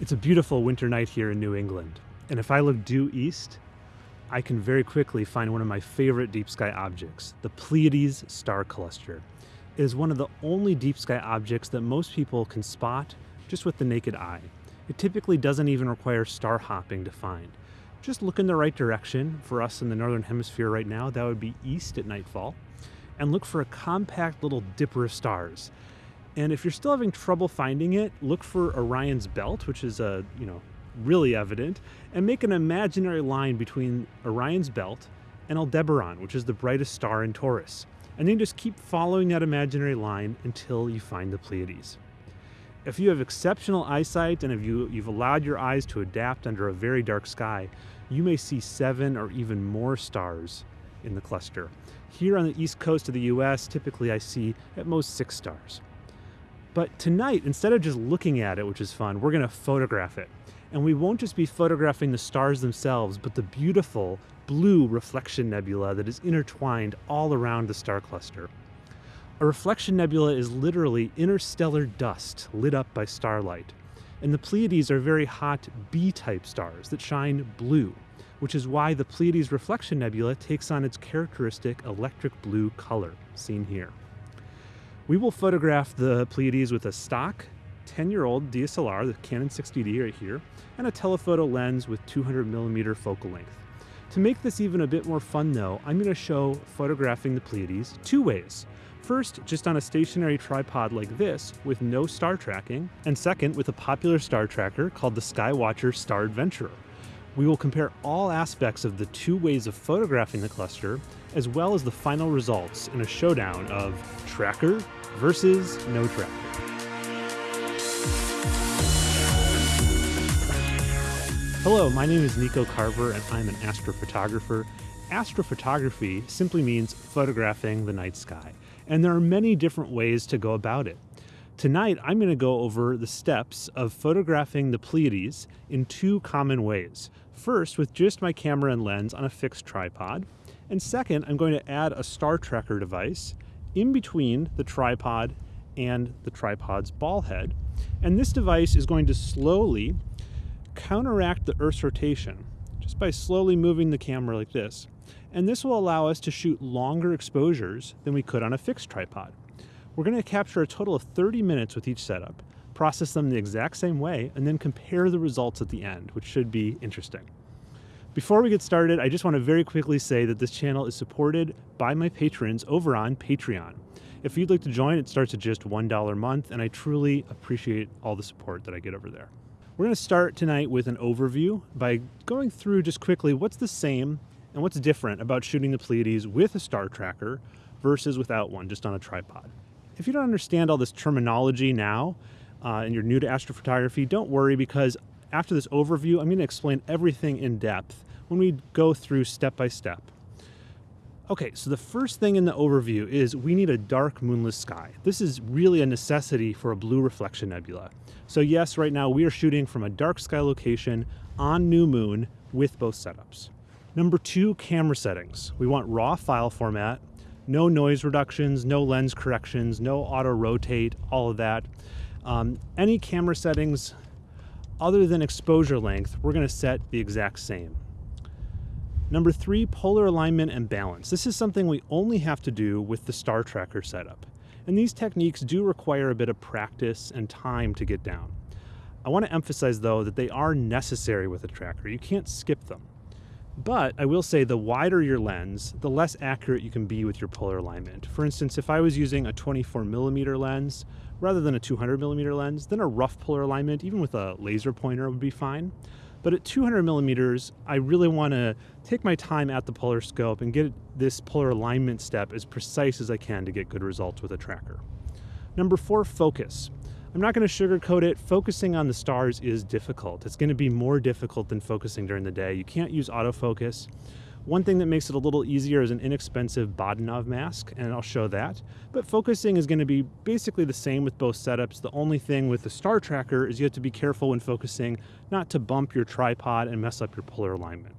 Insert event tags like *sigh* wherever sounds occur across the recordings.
It's a beautiful winter night here in New England, and if I look due east, I can very quickly find one of my favorite deep sky objects, the Pleiades star cluster. It is one of the only deep sky objects that most people can spot just with the naked eye. It typically doesn't even require star hopping to find. Just look in the right direction. For us in the northern hemisphere right now, that would be east at nightfall. And look for a compact little dipper of stars. And if you're still having trouble finding it, look for Orion's belt, which is a, you know, really evident, and make an imaginary line between Orion's belt and Aldebaran, which is the brightest star in Taurus. And then just keep following that imaginary line until you find the Pleiades. If you have exceptional eyesight and if you, you've allowed your eyes to adapt under a very dark sky, you may see seven or even more stars in the cluster. Here on the east coast of the US, typically I see at most six stars. But tonight, instead of just looking at it, which is fun, we're gonna photograph it. And we won't just be photographing the stars themselves, but the beautiful blue reflection nebula that is intertwined all around the star cluster. A reflection nebula is literally interstellar dust lit up by starlight. And the Pleiades are very hot B-type stars that shine blue, which is why the Pleiades reflection nebula takes on its characteristic electric blue color, seen here. We will photograph the Pleiades with a stock 10-year-old DSLR, the Canon 60D right here, and a telephoto lens with 200 millimeter focal length. To make this even a bit more fun though, I'm going to show photographing the Pleiades two ways. First, just on a stationary tripod like this with no star tracking, and second, with a popular star tracker called the Skywatcher Star Adventurer. We will compare all aspects of the two ways of photographing the cluster, as well as the final results in a showdown of tracker versus no tracker. Hello, my name is Nico Carver and I'm an astrophotographer. Astrophotography simply means photographing the night sky, and there are many different ways to go about it. Tonight, I'm going to go over the steps of photographing the Pleiades in two common ways. First, with just my camera and lens on a fixed tripod, and second, I'm going to add a star tracker device in between the tripod and the tripod's ball head. And this device is going to slowly counteract the Earth's rotation just by slowly moving the camera like this. And this will allow us to shoot longer exposures than we could on a fixed tripod. We're going to capture a total of 30 minutes with each setup, process them the exact same way, and then compare the results at the end, which should be interesting. Before we get started, I just want to very quickly say that this channel is supported by my patrons over on Patreon. If you'd like to join, it starts at just $1 a month, and I truly appreciate all the support that I get over there. We're going to start tonight with an overview by going through just quickly what's the same and what's different about shooting the Pleiades with a star tracker versus without one, just on a tripod. If you don't understand all this terminology now, uh, and you're new to astrophotography, don't worry because after this overview, I'm going to explain everything in depth when we go through step by step. Okay, so the first thing in the overview is we need a dark moonless sky. This is really a necessity for a blue reflection nebula. So yes, right now we are shooting from a dark sky location on new moon with both setups. Number two, camera settings. We want raw file format, no noise reductions, no lens corrections, no auto rotate, all of that. Um, any camera settings other than exposure length, we're gonna set the exact same. Number three, polar alignment and balance. This is something we only have to do with the star tracker setup. And these techniques do require a bit of practice and time to get down. I want to emphasize though that they are necessary with a tracker. You can't skip them. But I will say the wider your lens, the less accurate you can be with your polar alignment. For instance, if I was using a 24 millimeter lens rather than a 200 millimeter lens, then a rough polar alignment, even with a laser pointer would be fine. But at 200 millimeters, I really want to take my time at the polar scope and get this polar alignment step as precise as I can to get good results with a tracker. Number four, focus. I'm not going to sugarcoat it. Focusing on the stars is difficult. It's going to be more difficult than focusing during the day. You can't use autofocus. One thing that makes it a little easier is an inexpensive Bahtinov mask, and I'll show that. But focusing is going to be basically the same with both setups. The only thing with the star tracker is you have to be careful when focusing not to bump your tripod and mess up your polar alignment.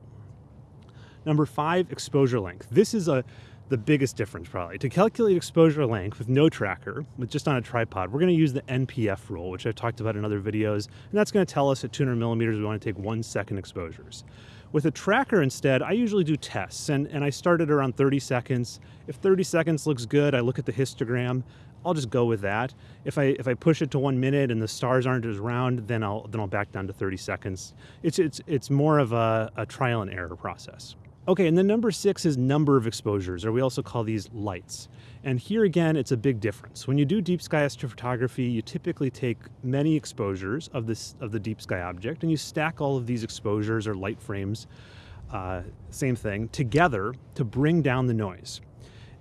Number five, exposure length. This is a the biggest difference probably. To calculate exposure length with no tracker, with just on a tripod, we're gonna use the NPF rule, which I've talked about in other videos, and that's gonna tell us at 200 millimeters we wanna take one second exposures. With a tracker instead, I usually do tests, and, and I start at around 30 seconds. If 30 seconds looks good, I look at the histogram, I'll just go with that. If I if I push it to one minute and the stars aren't as round, then I'll then I'll back down to 30 seconds. It's it's it's more of a, a trial and error process. Okay, and then number six is number of exposures, or we also call these lights. And here again, it's a big difference. When you do deep sky astrophotography, you typically take many exposures of this of the deep sky object, and you stack all of these exposures or light frames, uh, same thing, together to bring down the noise.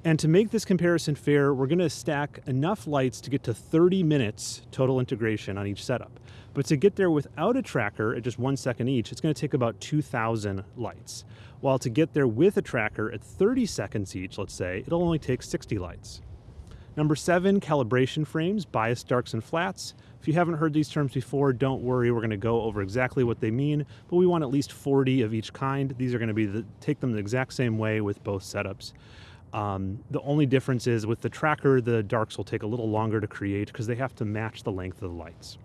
And to make this comparison fair, we're gonna stack enough lights to get to 30 minutes total integration on each setup. But to get there without a tracker at just one second each, it's gonna take about 2,000 lights. While to get there with a tracker at 30 seconds each, let's say, it'll only take 60 lights. Number seven, calibration frames, bias darks and flats. If you haven't heard these terms before, don't worry, we're gonna go over exactly what they mean, but we want at least 40 of each kind. These are gonna be the, take them the exact same way with both setups. Um, the only difference is with the tracker, the darks will take a little longer to create because they have to match the length of the lights.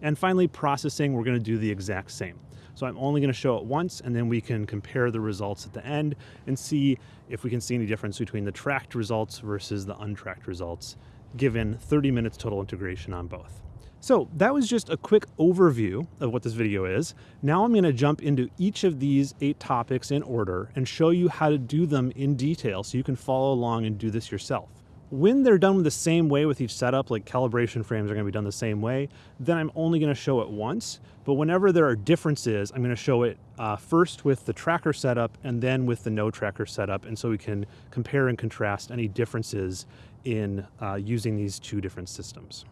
And finally, processing, we're gonna do the exact same. So I'm only gonna show it once and then we can compare the results at the end and see if we can see any difference between the tracked results versus the untracked results, given 30 minutes total integration on both. So that was just a quick overview of what this video is. Now I'm gonna jump into each of these eight topics in order and show you how to do them in detail so you can follow along and do this yourself. When they're done the same way with each setup, like calibration frames are gonna be done the same way, then I'm only gonna show it once. But whenever there are differences, I'm gonna show it uh, first with the tracker setup and then with the no tracker setup. And so we can compare and contrast any differences in uh, using these two different systems.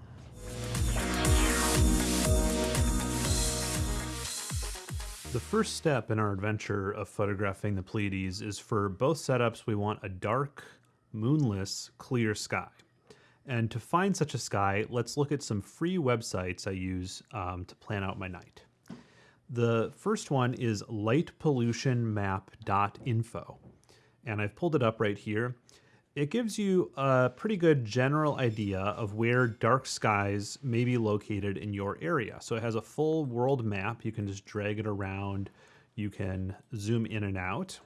The first step in our adventure of photographing the Pleiades is for both setups we want a dark, moonless, clear sky. And to find such a sky, let's look at some free websites I use um, to plan out my night. The first one is lightpollutionmap.info. And I've pulled it up right here it gives you a pretty good general idea of where dark skies may be located in your area. So it has a full world map. You can just drag it around. You can zoom in and out.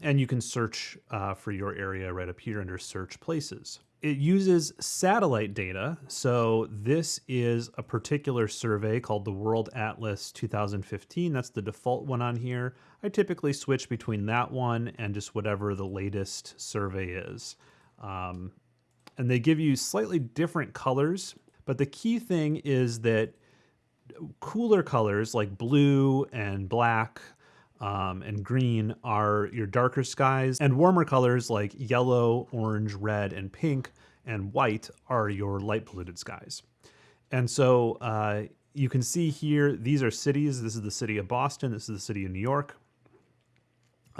And you can search uh, for your area right up here under search places it uses satellite data. So this is a particular survey called the World Atlas 2015. That's the default one on here. I typically switch between that one and just whatever the latest survey is. Um, and they give you slightly different colors, but the key thing is that cooler colors like blue and black um, and green are your darker skies, and warmer colors like yellow, orange, red, and pink, and white are your light polluted skies. And so uh, you can see here, these are cities. This is the city of Boston. This is the city of New York.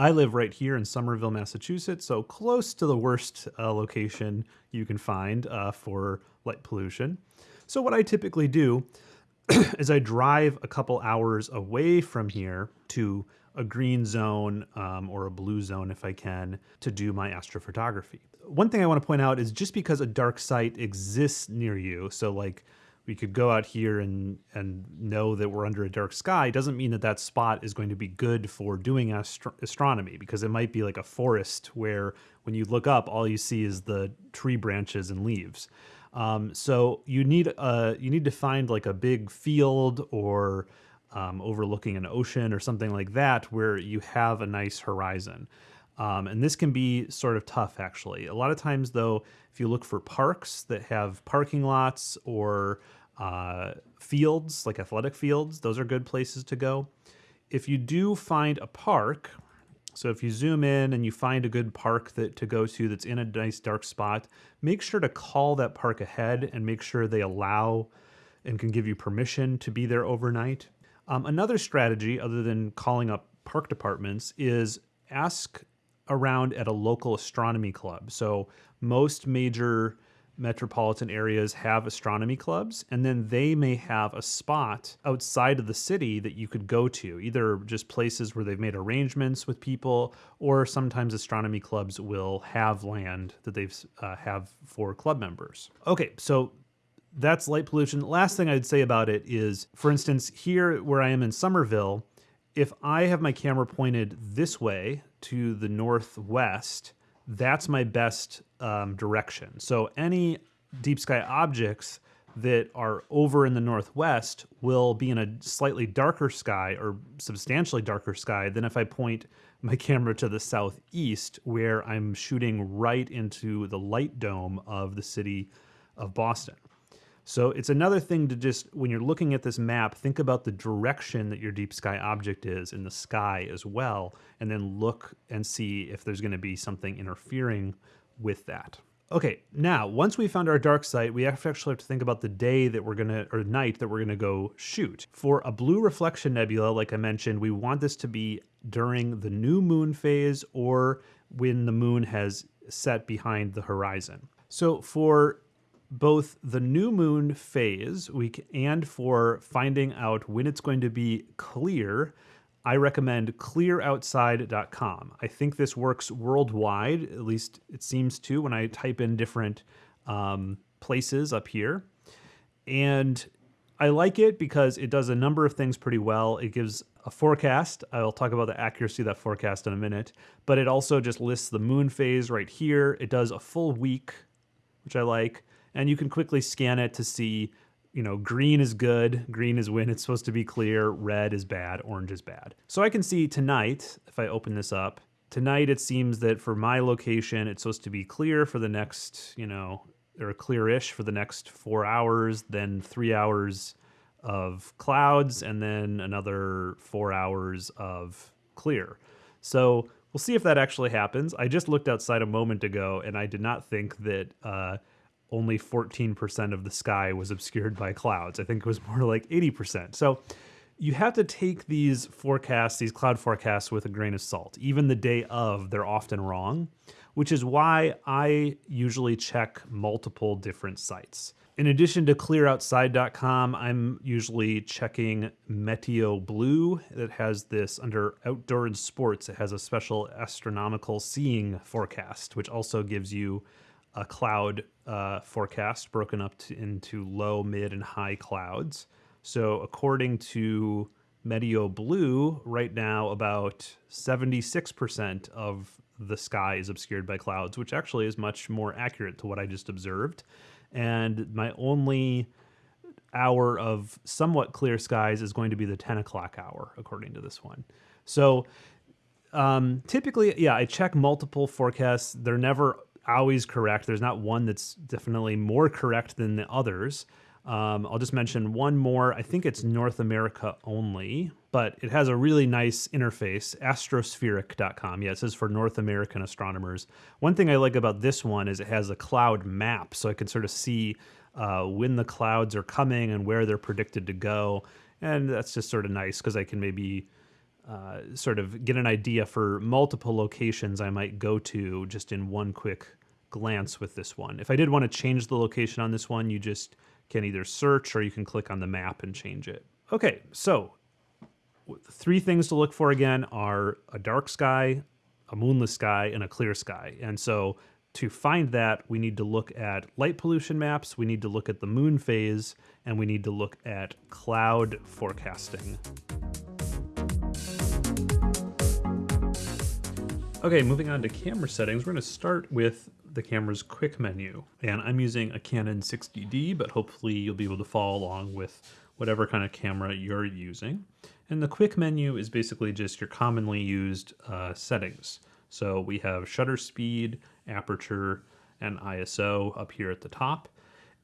I live right here in Somerville, Massachusetts, so close to the worst uh, location you can find uh, for light pollution. So what I typically do *clears throat* is I drive a couple hours away from here to a green zone um, or a blue zone if I can to do my astrophotography. One thing I want to point out is just because a dark site exists near you, so like we could go out here and and know that we're under a dark sky doesn't mean that that spot is going to be good for doing astro astronomy because it might be like a forest where when you look up all you see is the tree branches and leaves um, so you need a you need to find like a big field or um, overlooking an ocean or something like that where you have a nice horizon. Um, and this can be sort of tough, actually. A lot of times, though, if you look for parks that have parking lots or uh, fields, like athletic fields, those are good places to go. If you do find a park, so if you zoom in and you find a good park that to go to that's in a nice dark spot, make sure to call that park ahead and make sure they allow and can give you permission to be there overnight. Um, another strategy, other than calling up park departments, is ask around at a local astronomy club. So most major metropolitan areas have astronomy clubs, and then they may have a spot outside of the city that you could go to, either just places where they've made arrangements with people, or sometimes astronomy clubs will have land that they've uh, have for club members. Okay, so that's light pollution. Last thing I'd say about it is, for instance, here where I am in Somerville, if I have my camera pointed this way to the northwest, that's my best um, direction. So any deep sky objects that are over in the northwest will be in a slightly darker sky or substantially darker sky than if I point my *laughs* camera to the southeast where I'm shooting right into the light dome of the city of Boston. So it's another thing to just, when you're looking at this map, think about the direction that your deep sky object is in the sky as well, and then look and see if there's gonna be something interfering with that. Okay, now, once we found our dark site, we actually have to think about the day that we're gonna, or night that we're gonna go shoot. For a blue reflection nebula, like I mentioned, we want this to be during the new moon phase or when the moon has set behind the horizon. So for both the new moon phase week and for finding out when it's going to be clear, I recommend clearoutside.com. I think this works worldwide, at least it seems to when I type in different um, places up here. And I like it because it does a number of things pretty well. It gives a forecast. I'll talk about the accuracy of that forecast in a minute, but it also just lists the moon phase right here. It does a full week, which I like and you can quickly scan it to see, you know, green is good, green is when it's supposed to be clear, red is bad, orange is bad. So I can see tonight, if I open this up, tonight it seems that for my location, it's supposed to be clear for the next, you know, or clearish for the next four hours, then three hours of clouds, and then another four hours of clear. So we'll see if that actually happens. I just looked outside a moment ago and I did not think that uh, only 14% of the sky was obscured by clouds. I think it was more like 80%. So you have to take these forecasts, these cloud forecasts, with a grain of salt. Even the day of, they're often wrong, which is why I usually check multiple different sites. In addition to clearoutside.com, I'm usually checking Meteo Blue that has this under outdoor and sports. It has a special astronomical seeing forecast, which also gives you a cloud uh, forecast broken up to, into low, mid, and high clouds. So according to Meteo Blue, right now about 76% of the sky is obscured by clouds, which actually is much more accurate to what I just observed. And my only hour of somewhat clear skies is going to be the 10 o'clock hour, according to this one. So um, typically, yeah, I check multiple forecasts. They're never always correct. There's not one that's definitely more correct than the others. Um, I'll just mention one more. I think it's North America only, but it has a really nice interface, astrospheric.com. Yeah, it says for North American astronomers. One thing I like about this one is it has a cloud map, so I can sort of see uh, when the clouds are coming and where they're predicted to go. And that's just sort of nice because I can maybe uh, sort of get an idea for multiple locations I might go to just in one quick glance with this one. If I did want to change the location on this one, you just can either search or you can click on the map and change it. Okay, so three things to look for again are a dark sky, a moonless sky, and a clear sky. And so to find that, we need to look at light pollution maps, we need to look at the moon phase, and we need to look at cloud forecasting. Okay, moving on to camera settings, we're going to start with the camera's quick menu. And I'm using a Canon 60D, but hopefully you'll be able to follow along with whatever kind of camera you're using. And the quick menu is basically just your commonly used uh, settings. So we have shutter speed, aperture, and ISO up here at the top.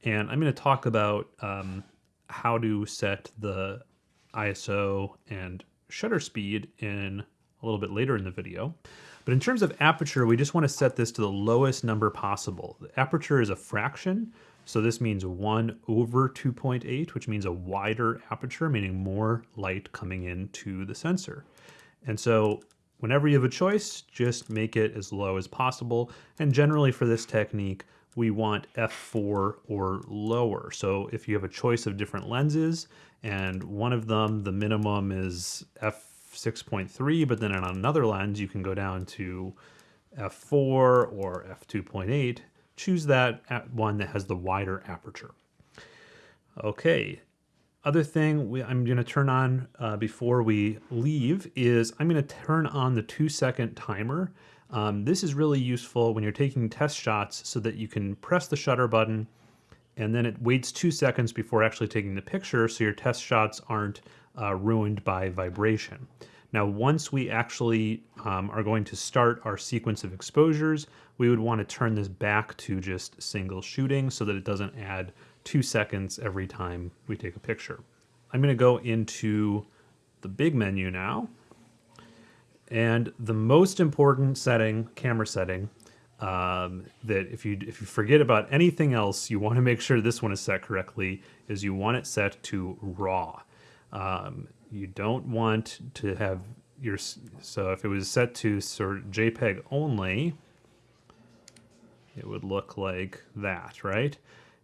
And I'm going to talk about um, how to set the ISO and shutter speed in a little bit later in the video. But in terms of aperture, we just want to set this to the lowest number possible. The aperture is a fraction, so this means 1 over 2.8, which means a wider aperture, meaning more light coming into the sensor. And so whenever you have a choice, just make it as low as possible. And generally for this technique, we want f4 or lower. So if you have a choice of different lenses and one of them, the minimum is f6.3, but then on another lens, you can go down to f4 or f2.8, choose that one that has the wider aperture. Okay, other thing we, I'm going to turn on uh, before we leave is I'm going to turn on the two second timer. Um, this is really useful when you're taking test shots so that you can press the shutter button and then it waits two seconds before actually taking the picture so your test shots aren't uh, ruined by vibration. Now, once we actually um, are going to start our sequence of exposures, we would want to turn this back to just single shooting so that it doesn't add two seconds every time we take a picture. I'm going to go into the big menu now. And the most important setting, camera setting, um, that if you if you forget about anything else, you want to make sure this one is set correctly, is you want it set to RAW. Um, you don't want to have your, so if it was set to sort JPEG only, it would look like that, right?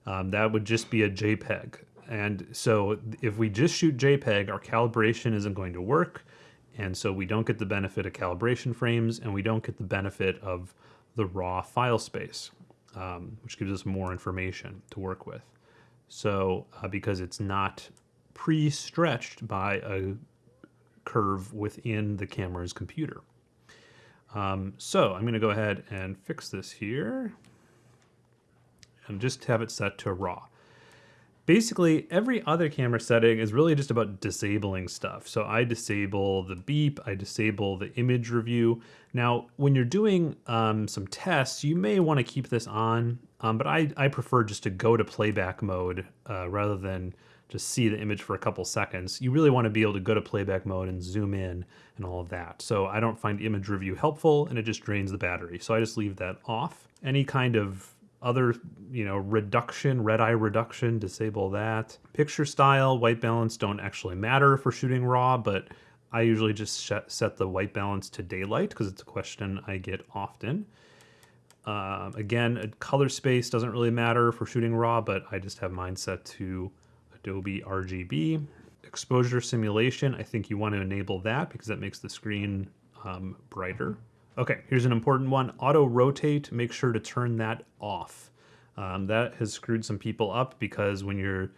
um, that would just be a JPEG. And so if we just shoot JPEG, our calibration isn't going to work. And so we don't get the benefit of calibration frames and we don't get the benefit of the raw file space, um, which gives us more information to work with. So uh, because it's not pre-stretched by a curve within the camera's computer. Um, so I'm going to go ahead and fix this here and just have it set to raw. Basically, every other camera setting is really just about disabling stuff. So I disable the beep, I disable the image review. Now, when you're doing um, some tests, you may want to keep this on, um, but I, I prefer just to go to playback mode uh, rather than just see the image for a couple seconds. You really want to be able to go to playback mode and zoom in and all of that. So I don't find image review helpful and it just drains the battery. So I just leave that off. Any kind of other, you know, reduction, red eye reduction, disable that. Picture style, white balance don't actually matter for shooting raw, but I usually just set the white balance to daylight because it's a question I get often. Uh, again, color space doesn't really matter for shooting raw, but I just have mine set to Adobe RGB. Exposure simulation, I think you want to enable that because that makes the screen um, brighter. Okay, here's an important one. Auto rotate, make sure to turn that off. Um, that has screwed some people up because when you're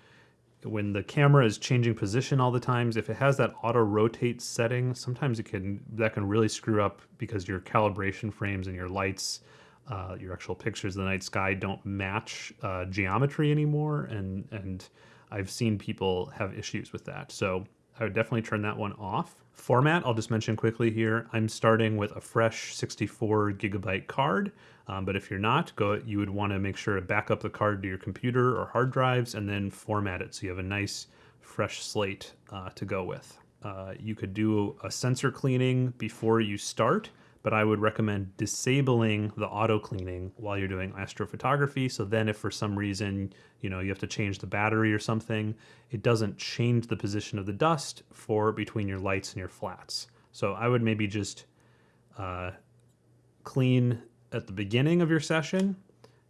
when the camera is changing position all the times, if it has that auto rotate setting, sometimes it can that can really screw up because your calibration frames and your lights, uh, your actual pictures of the night sky don't match uh, geometry anymore, and and I've seen people have issues with that. So I would definitely turn that one off. Format, I'll just mention quickly here. I'm starting with a fresh 64 gigabyte card, um, but if you're not, go. you would want to make sure to back up the card to your computer or hard drives and then format it so you have a nice fresh slate uh, to go with. Uh, you could do a sensor cleaning before you start but I would recommend disabling the auto cleaning while you're doing astrophotography. So then if for some reason, you know, you have to change the battery or something, it doesn't change the position of the dust for between your lights and your flats. So I would maybe just uh, clean at the beginning of your session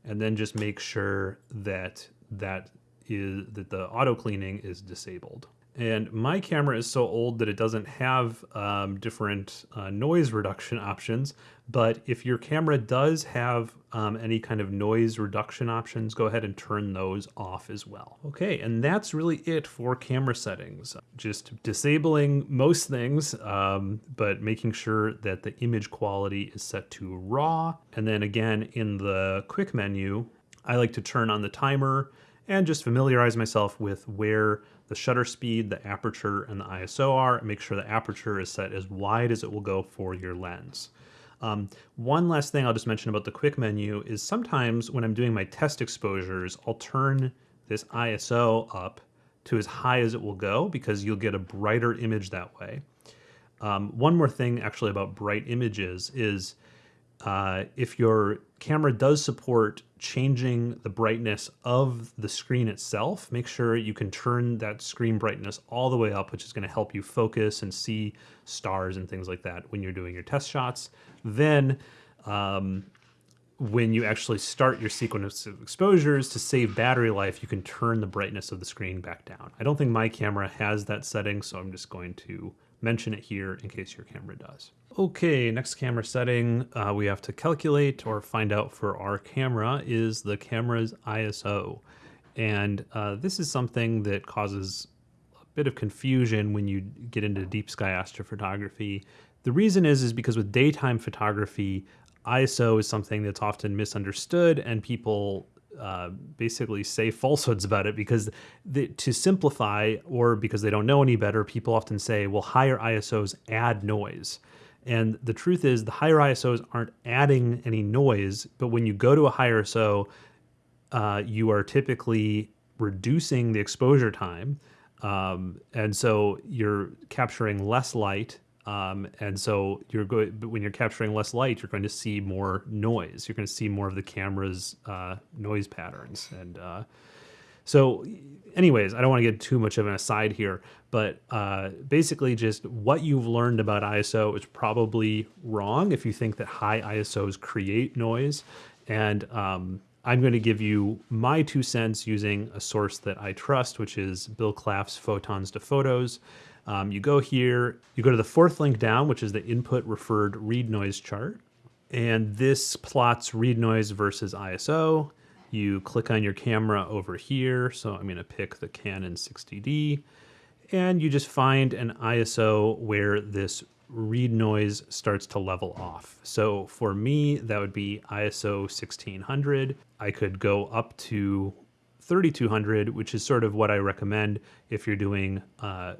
and then just make sure that that is that the auto cleaning is disabled. And my camera is so old that it doesn't have um, different uh, noise reduction options. But if your camera does have um, any kind of noise reduction options, go ahead and turn those off as well. Okay, and that's really it for camera settings. Just disabling most things, um, but making sure that the image quality is set to raw. And then again, in the quick menu, I like to turn on the timer and just familiarize myself with where the shutter speed, the aperture, and the ISO are, make sure the aperture is set as wide as it will go for your lens. Um, one last thing I'll just mention about the quick menu is sometimes when I'm doing my test exposures, I'll turn this ISO up to as high as it will go because you'll get a brighter image that way. Um, one more thing actually about bright images is uh, if your camera does support changing the brightness of the screen itself, make sure you can turn that screen brightness all the way up, which is going to help you focus and see stars and things like that when you're doing your test shots. Then um, when you actually start your sequence of exposures to save battery life, you can turn the brightness of the screen back down. I don't think my camera has that setting, so I'm just going to mention it here in case your camera does. Okay, next camera setting uh, we have to calculate or find out for our camera is the camera's ISO. And uh, this is something that causes a bit of confusion when you get into deep sky astrophotography. The reason is, is because with daytime photography, ISO is something that's often misunderstood and people uh, basically say falsehoods about it because the, to simplify or because they don't know any better, people often say, well, higher ISOs add noise. And the truth is, the higher ISOs aren't adding any noise, but when you go to a higher ISO, uh, you are typically reducing the exposure time. Um, and so you're capturing less light um, and so you're going, when you're capturing less light, you're going to see more noise. You're going to see more of the camera's uh, noise patterns. And uh, so, anyways, I don't want to get too much of an aside here, but uh, basically, just what you've learned about ISO is probably wrong if you think that high ISOs create noise. And um, I'm going to give you my two cents using a source that I trust, which is Bill Claff's Photons to Photos. Um, you go here, you go to the fourth link down, which is the input referred read noise chart. And this plots read noise versus ISO. You click on your camera over here. So I'm going to pick the Canon 60D. And you just find an ISO where this read noise starts to level off. So for me, that would be ISO 1600. I could go up to 3200, which is sort of what I recommend if you're doing uh,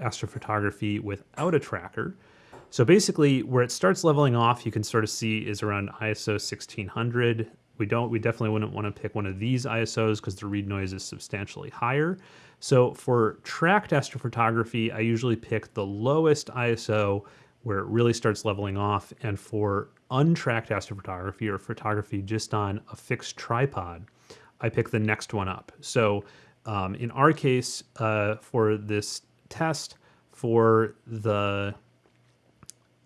astrophotography without a tracker. So basically where it starts leveling off, you can sort of see is around ISO 1600. We don't, we definitely wouldn't want to pick one of these ISOs because the read noise is substantially higher. So for tracked astrophotography, I usually pick the lowest ISO where it really starts leveling off. And for untracked astrophotography or photography just on a fixed tripod, I pick the next one up. So um, in our case, uh, for this test for the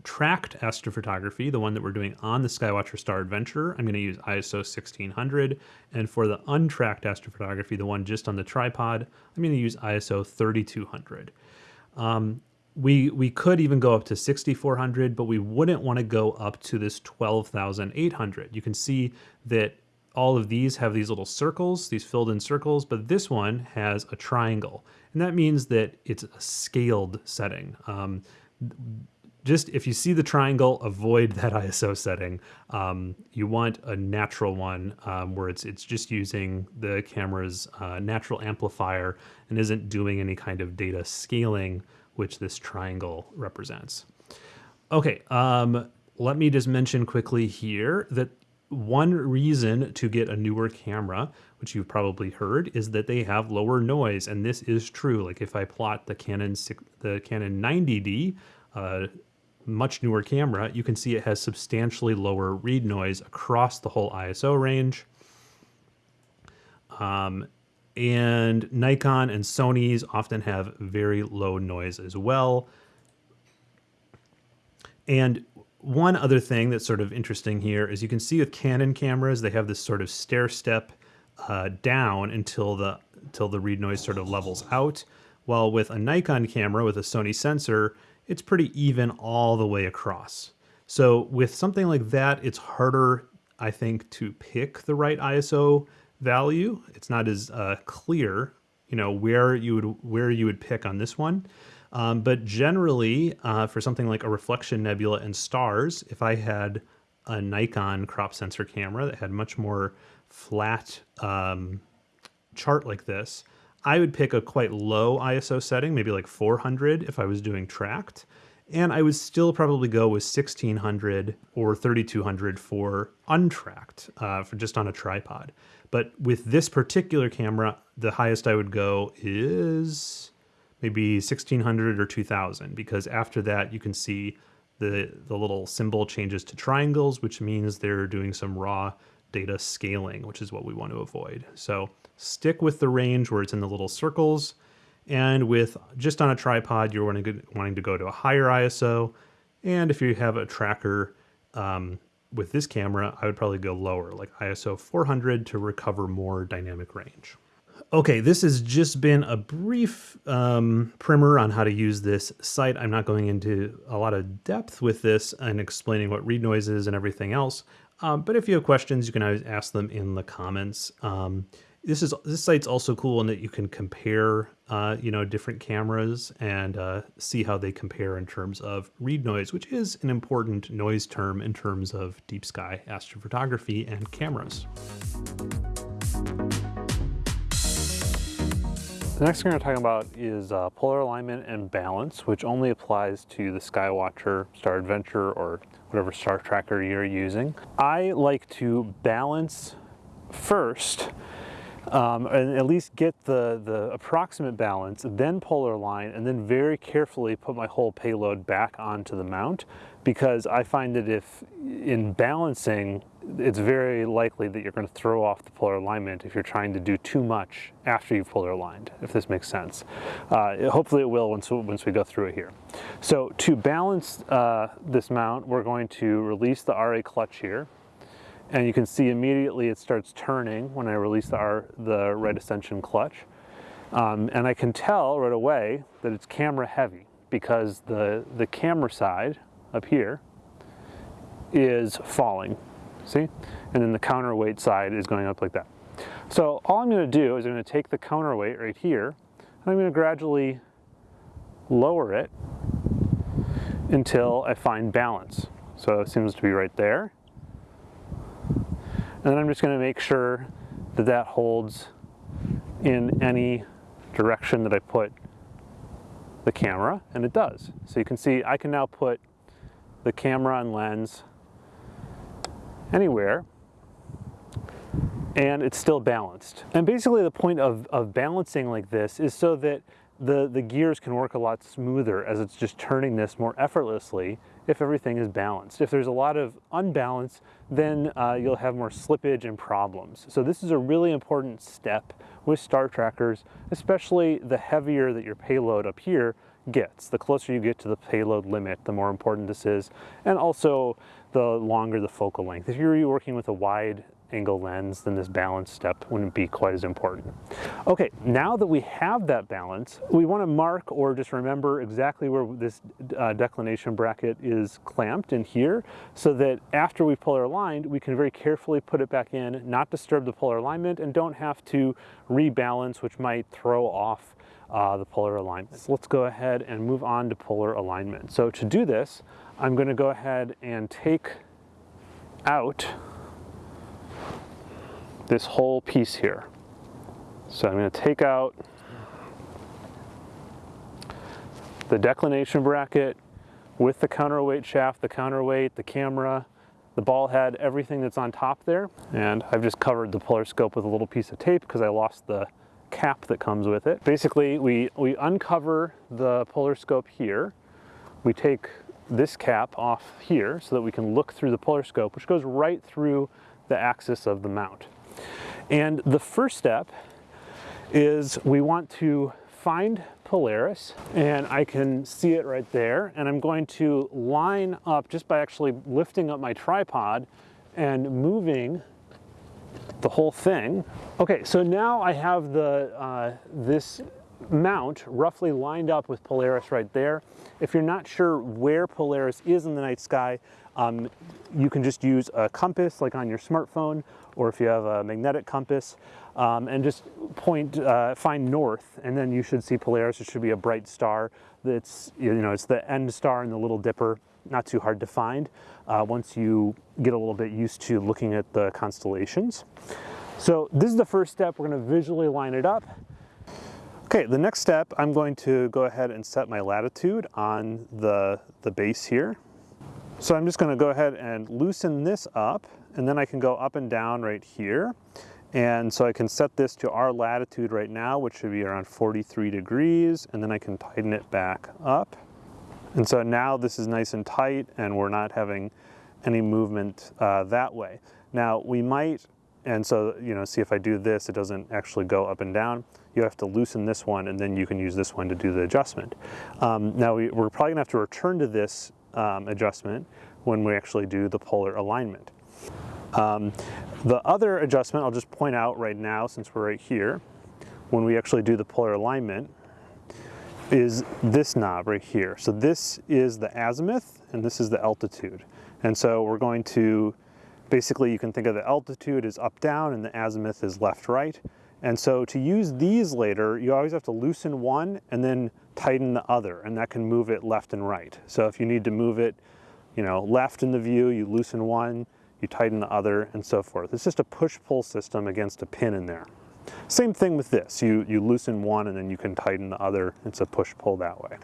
tracked astrophotography, the one that we're doing on the Skywatcher Star Adventurer, I'm going to use ISO 1600. And for the untracked astrophotography, the one just on the tripod, I'm going to use ISO 3200. Um, we, we could even go up to 6400, but we wouldn't want to go up to this 12,800. You can see that all of these have these little circles, these filled in circles, but this one has a triangle. And that means that it's a scaled setting. Um, just if you see the triangle, avoid that *laughs* ISO setting. Um, you want a natural one um, where it's it's just using the camera's uh, natural amplifier and isn't doing any kind of data scaling, which this triangle represents. Okay, um, let me just mention quickly here that one reason to get a newer camera, which you've probably heard, is that they have lower noise, and this is true. Like if I plot the Canon the Canon 90D, uh, much newer camera, you can see it has substantially lower read noise across the whole ISO range. Um, and Nikon and Sony's often have very low noise as well. And one other thing that's sort of interesting here is you can see with Canon cameras, they have this sort of stair step uh, down until the until the read noise sort of levels out. While with a Nikon camera with a Sony sensor, it's pretty even all the way across. So with something like that, it's harder, I think, to pick the right ISO value. It's not as uh, clear, you know, where you would where you would pick on this one. Um, but generally, uh, for something like a reflection nebula and stars, if I had a Nikon crop sensor camera that had much more flat um, chart like this, I would pick a quite low ISO setting, maybe like 400 if I was doing tracked. And I would still probably go with 1600 or 3200 for untracked, uh, for just on a tripod. But with this particular camera, the highest I would go is maybe 1600 or 2000 because after that you can see the, the little symbol changes to triangles, which means they're doing some raw data scaling, which is what we want to avoid. So stick with the range where it's in the little circles. And with just on a tripod, you're wanting to, wanting to go to a higher ISO. And if you have a tracker, um, with this camera, I would probably go lower, like ISO 400 to recover more dynamic range. Okay, this has just been a brief um, primer on how to use this site. I'm not going into a lot of depth with this and explaining what read noise is and everything else. Um, but if you have questions, you can always ask them in the comments. Um, this is this site's also cool in that you can compare, uh, you know, different cameras and uh, see how they compare in terms of read noise, which is an important noise term in terms of deep sky astrophotography and cameras. The next thing we're talking about is uh, polar alignment and balance, which only applies to the Skywatcher, Star Adventurer, or whatever star tracker you're using. I like to balance first um, and at least get the, the approximate balance, then polar align, and then very carefully put my whole payload back onto the mount because I find that if in balancing, it's very likely that you're going to throw off the polar alignment if you're trying to do too much after you've polar aligned, if this makes sense. Uh, hopefully it will once, once we go through it here. So to balance uh, this mount, we're going to release the RA clutch here and you can see immediately it starts turning when I release the, R, the right ascension clutch. Um, and I can tell right away that it's camera heavy because the, the camera side up here is falling, see? And then the counterweight side is going up like that. So all I'm gonna do is I'm gonna take the counterweight right here, and I'm gonna gradually lower it until I find balance. So it seems to be right there. And then I'm just going to make sure that that holds in any direction that I put the camera, and it does. So you can see I can now put the camera and lens anywhere and it's still balanced. And basically the point of, of balancing like this is so that the, the gears can work a lot smoother as it's just turning this more effortlessly if everything is balanced. If there's a lot of unbalance, then uh, you'll have more slippage and problems. So this is a really important step with star trackers, especially the heavier that your payload up here gets. The closer you get to the payload limit, the more important this is, and also the longer the focal length. If you're working with a wide angle lens, then this balance step wouldn't be quite as important. Okay, now that we have that balance, we want to mark or just remember exactly where this uh, declination bracket is clamped in here so that after we polar aligned, we can very carefully put it back in, not disturb the polar alignment, and don't have to rebalance, which might throw off uh, the polar alignment. So let's go ahead and move on to polar alignment. So to do this, I'm going to go ahead and take out this whole piece here. So I'm going to take out the declination bracket with the counterweight shaft, the counterweight, the camera, the ball head, everything that's on top there. And I've just covered the polar scope with a little piece of tape because I lost the cap that comes with it. Basically, we, we uncover the polar scope here. We take this cap off here so that we can look through the polar scope, which goes right through the axis of the mount. And the first step is we want to find Polaris and I can see it right there and I'm going to line up just by actually lifting up my tripod and moving the whole thing. Okay, so now I have the uh, this mount roughly lined up with Polaris right there. If you're not sure where Polaris is in the night sky, um, you can just use a compass like on your smartphone or if you have a magnetic compass um, and just point, uh, find north and then you should see Polaris. It should be a bright star. That's, you know, it's the end star in the Little Dipper. Not too hard to find uh, once you get a little bit used to looking at the constellations. So this is the first step. We're going to visually line it up. Okay, the next step, I'm going to go ahead and set my latitude on the, the base here. So I'm just gonna go ahead and loosen this up and then I can go up and down right here. And so I can set this to our latitude right now, which should be around 43 degrees, and then I can tighten it back up. And so now this is nice and tight and we're not having any movement uh, that way. Now we might, and so, you know, see if I do this, it doesn't actually go up and down. You have to loosen this one and then you can use this one to do the adjustment. Um, now we, we're probably gonna have to return to this um, adjustment when we actually do the polar alignment. Um, the other adjustment I'll just point out right now since we're right here, when we actually do the polar alignment, is this knob right here. So this is the azimuth and this is the altitude. And so we're going to, basically you can think of the altitude as up down and the azimuth is left right. And so to use these later, you always have to loosen one and then tighten the other, and that can move it left and right. So if you need to move it, you know, left in the view, you loosen one, you tighten the other, and so forth. It's just a push-pull system against a pin in there. Same thing with this. You, you loosen one and then you can tighten the other. It's a push-pull that way.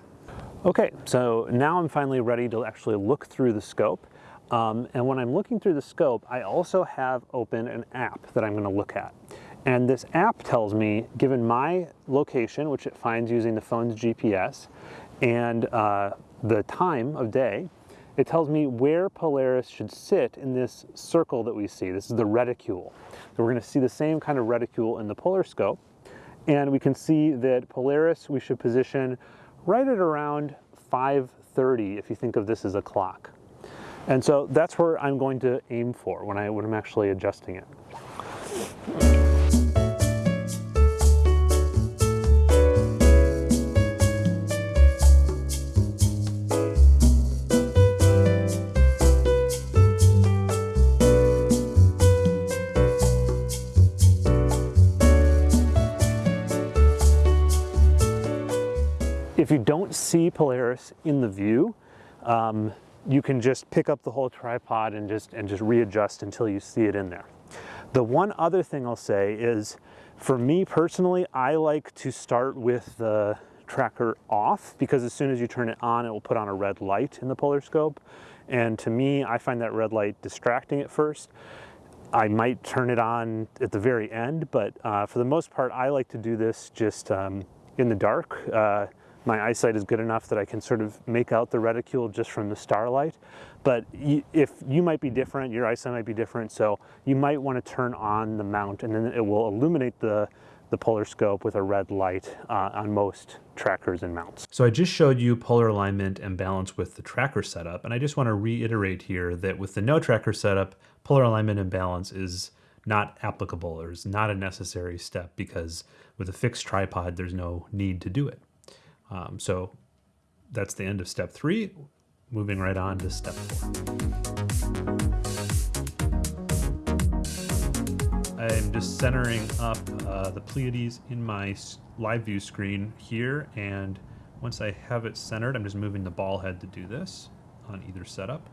Okay, so now I'm finally ready to actually look through the scope. Um, and when I'm looking through the scope, I also have open an app that I'm going to look at. And this app tells me, given my location, which it finds using the phone's GPS, and uh, the time of day, it tells me where Polaris should sit in this circle that we see. This is the reticule. So we're going to see the same kind of reticule in the polar scope. And we can see that Polaris we should position right at around 5.30 if you think of this as a clock. And so that's where I'm going to aim for when, I, when I'm actually adjusting it. If you don't see Polaris in the view, um, you can just pick up the whole tripod and just, and just readjust until you see it in there. The one other thing I'll say is, for me personally, I like to start with the tracker off because as soon as you turn it on, it will put on a red light in the polar scope. And to me, I find that red light distracting at first. I might turn it on at the very end, but uh, for the most part, I like to do this just um, in the dark. Uh, my eyesight is good enough that I can sort of make out the reticule just from the starlight. But if you might be different, your eyesight might be different, so you might want to turn on the mount and then it will illuminate the, the polar scope with a red light uh, on most trackers and mounts. So I just showed you polar alignment and balance with the tracker setup, and I just want to reiterate here that with the no tracker setup, polar alignment and balance is not applicable or is not a necessary step because with a fixed tripod, there's no need to do it. Um, so that's the end of step three. Moving right on to step four. I'm just centering up uh, the Pleiades in my live view screen here. And once I have it centered, I'm just moving the ball head to do this on either setup.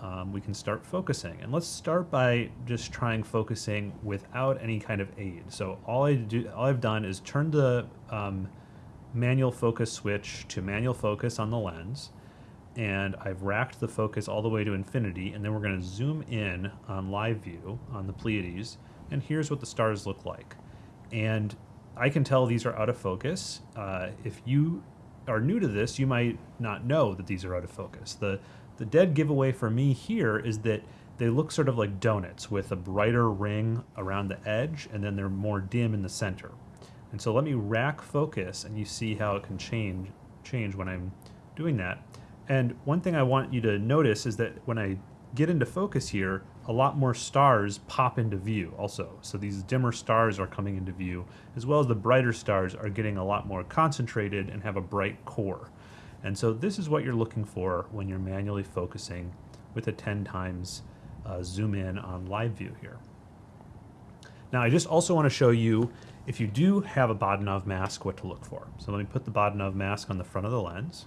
Um, we can start focusing. And let's start by just trying focusing without any kind of aid. So all I do, all I've done is turn the um, manual focus switch to manual focus on the lens and I've racked the focus all the way to infinity and then we're going to zoom in on live view on the Pleiades and here's what the stars look like. And I can tell these are out of focus. Uh, if you are new to this you might not know that these are out of focus. The the dead giveaway for me here is that they look sort of like donuts with a brighter ring around the edge and then they're more dim in the center and so let me rack focus and you see how it can change, change when I'm doing that. And one thing I want you to notice is that when I get into focus here, a lot more stars pop into view also. So these dimmer stars are coming into view, as well as the brighter stars are getting a lot more concentrated and have a bright core. And so this is what you're looking for when you're manually focusing with a 10 times uh, zoom in on live view here. Now I just also want to show you if you do have a Bahtinov mask, what to look for. So let me put the Bahtinov mask on the front of the lens.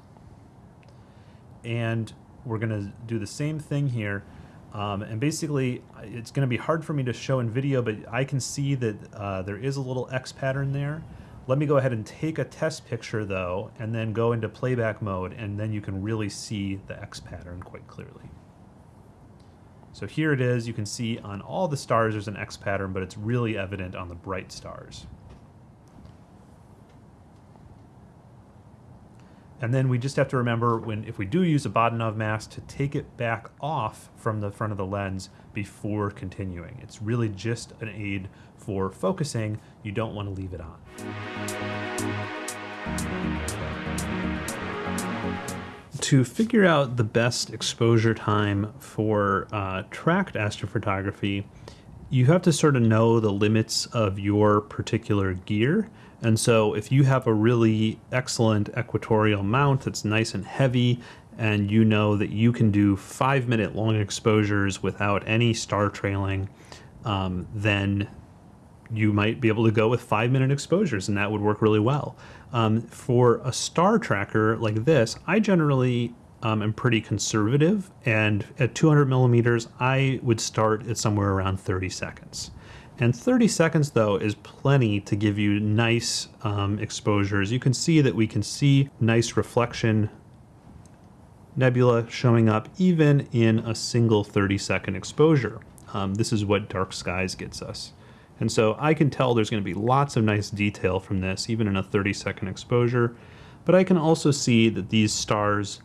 And we're going to do the same thing here. Um, and basically, it's going to be hard for me to show in video, but I can see that uh, there is a little X pattern there. Let me go ahead and take a test picture though, and then go into playback mode, and then you can really see the X pattern quite clearly. So here it is, you can see on all the stars there's an X pattern, but it's really evident on the bright stars. And then we just have to remember when if we do use a Bahtinov mask to take it back off from the front of the lens before continuing. It's really just an aid for focusing. You don't want to leave it on. to figure out the best exposure time for uh, tracked astrophotography, you have to sort of know the limits of your particular gear. And so if you have a really excellent equatorial mount that's nice and heavy, and you know that you can do five minute long exposures without any star trailing, um, then you might be able to go with five minute exposures and that would work really well. Um, for a star tracker like this, I generally um, am pretty conservative and at 200 millimeters, I would start at somewhere around 30 seconds. And 30 seconds though is plenty to give you nice um, exposures. You can see that we can see nice reflection nebula showing up even in a single 30 second exposure. Um, this is what dark skies gets us. And so I can tell there's going to be lots of nice detail from this, even in a 30 second exposure. But I can also see that these stars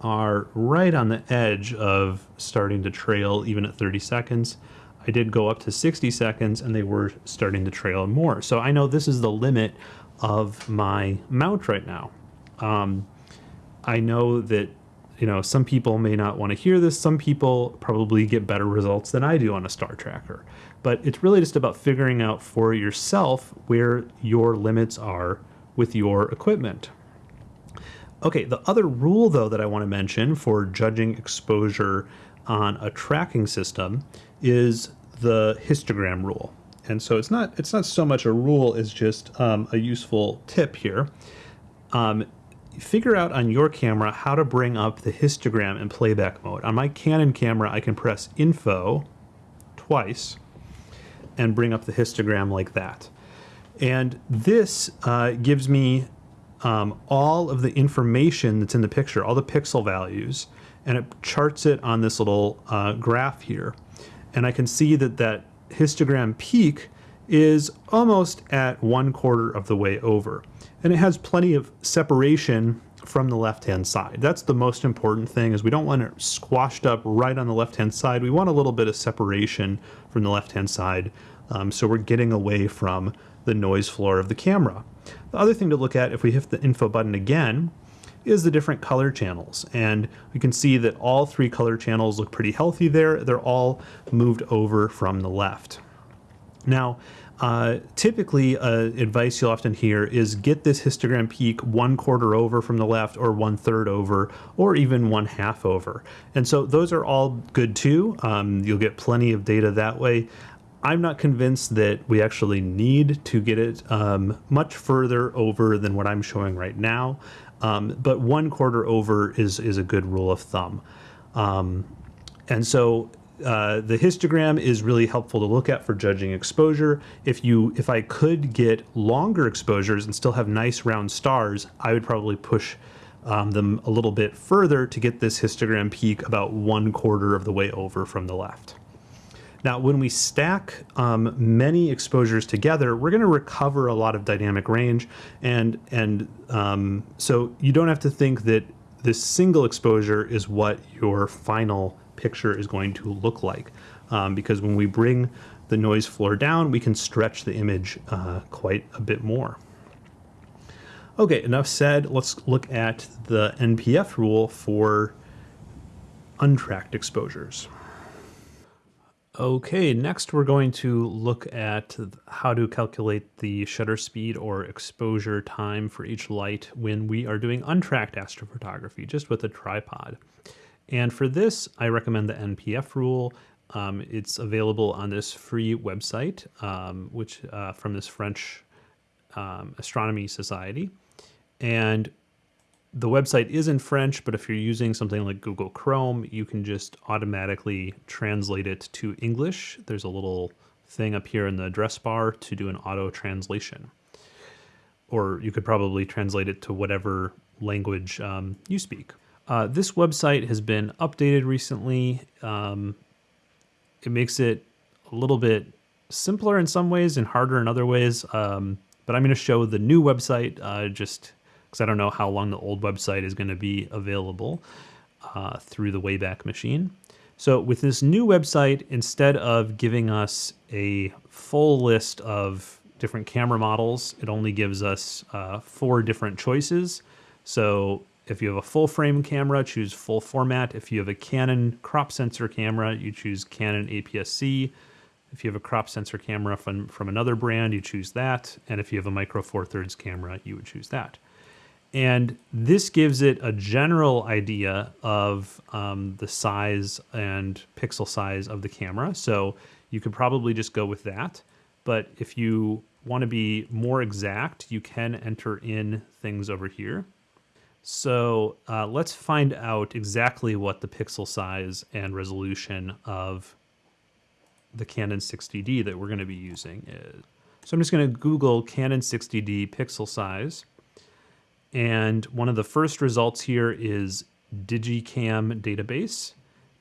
are right on the edge of starting to trail even at 30 seconds. I did go up to 60 seconds and they were starting to trail more. So I know this is the limit of my mount right now. Um, I know that you know some people may not want to hear this. Some people probably get better results than I do on a star tracker. But it's really just about figuring out for yourself where your limits are with your equipment. Okay, the other rule though that I want to mention for judging exposure on a tracking system is the histogram rule. And so it's not it's not so much a rule as just um, a useful tip here. Um, figure out on your camera how to bring up the histogram in playback mode. On my Canon camera, I can press info twice and bring up the histogram like that. And this uh, gives me um, all of the information that's in the picture, all the pixel values, and it charts it on this little uh, graph here. And I can see that that histogram peak is almost at one quarter of the way over. And it has plenty of separation from the left-hand side. That's the most important thing is we don't want it squashed up right on the left-hand side. We want a little bit of separation from the left-hand side um, so we're getting away from the noise floor of the camera. The other thing to look at if we hit the info button again is the different color channels. And we can see that all three color channels look pretty healthy there. They're all moved over from the left. Now, uh, typically, uh, advice you'll often hear is get this histogram peak one quarter over from the left, or one third over, or even one half over. And so those are all good too. Um, you'll get plenty of data that way. I'm not convinced that we actually need to get it um, much further over than what I'm showing right now. Um, but one quarter over is is a good rule of thumb. Um, and so uh, the histogram is really helpful to look at for judging exposure. If you if I could get longer exposures and still have nice round stars, I would probably push um, them a little bit further to get this histogram peak about one quarter of the way over from the left. Now, when we stack um, many exposures together, we're going to recover a lot of dynamic range, and and um, so you don't have to think that this single exposure is what your final picture is going to look like, um, because when we bring the noise floor down, we can stretch the image uh, quite a bit more. Okay, enough said. Let's look at the NPF rule for untracked exposures. Okay, next we're going to look at how to calculate the shutter speed or exposure time for each light when we are doing untracked astrophotography, just with a tripod. And for this, I recommend the NPF rule. Um, it's available on this free website, um, which uh, from this French um, Astronomy Society. And the website is in French, but if you're using something like Google Chrome, you can just automatically translate it to English. There's a little thing up here in the address bar to do an auto translation. Or you could probably translate it to whatever language um, you speak. Uh, this website has been updated recently. Um, it makes it a little bit simpler in some ways and harder in other ways. Um, but I'm going to show the new website uh, just because I don't know how long the old website is going to be available uh, through the Wayback Machine. So with this new website, instead of giving us a full list of different camera models, it only gives us uh, four different choices. So If you have a full frame camera, choose full format. If you have a Canon crop sensor camera, you choose Canon APS-C. If you have a crop sensor camera from, from another brand, you choose that. And if you have a micro four thirds camera, you would choose that. And this gives it a general idea of um, the size and pixel size of the camera. So you could probably just go with that. But if you want to be more exact, you can enter in things over here. So uh, let's find out exactly what the pixel size and resolution of the Canon 60D that we're going to be using is. So I'm just going to Google Canon 60D pixel size. And one of the first results here is Digicam database.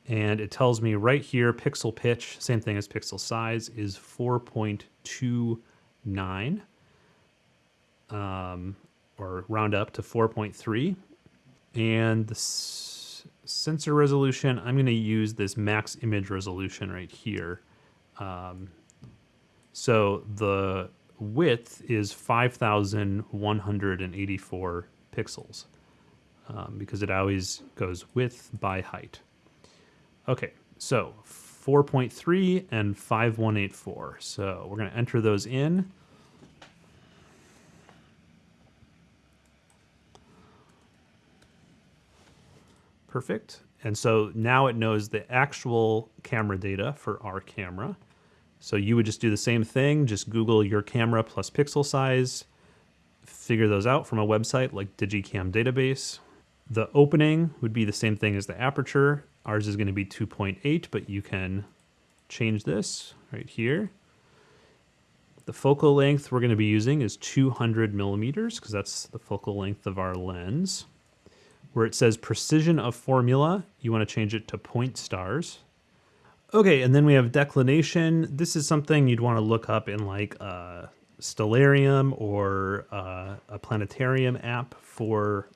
And it tells me right here, pixel pitch, same thing as pixel size, is 4.29, um, or round up to 4.3. And the sensor resolution, I'm going to use this max image resolution right here. Um, so the width is 5,184 pixels um, because it always goes width by height. Okay, so 4.3 and 5184. So we're going to enter those in. Perfect. And so now it knows the actual camera data for our camera. So you would just do the same thing, just Google your camera plus pixel size, figure those out from a website like Digicam database. The opening would be the same thing as the aperture. Ours is going to be 2.8, but you can change this right here. The focal length we're going to be using is 200 millimeters because that's the focal length of our lens. Where it says precision of formula, you want to change it to point stars. Okay, and then we have declination. This is something you'd want to look up in like a Stellarium or uh, a planetarium app for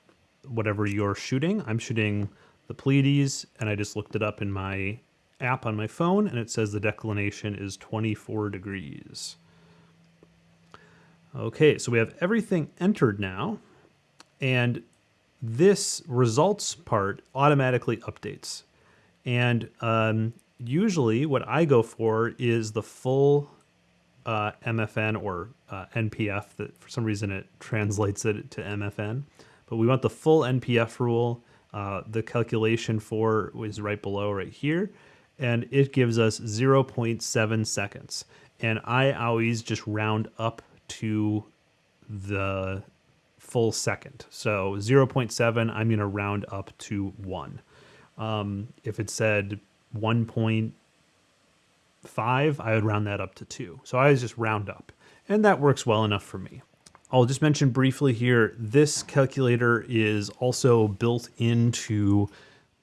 whatever you're shooting. I'm shooting the Pleiades, and I just looked it up in my app on my phone, and it says the declination is 24 degrees. Okay, so we have everything entered now, and this results part automatically updates. And um, usually what I go for is the full uh, MFN or uh, NPF that for some reason it translates it to MFN, but we want the full NPF rule. Uh, the calculation for is right below right here, and it gives us 0.7 seconds. And I always just round up to the full second. So 0.7, I'm going to round up to 1. Um, if it said 1.5, I would round that up to 2. So I just round up. And that works well enough for me. I'll just mention briefly here, this calculator is also built into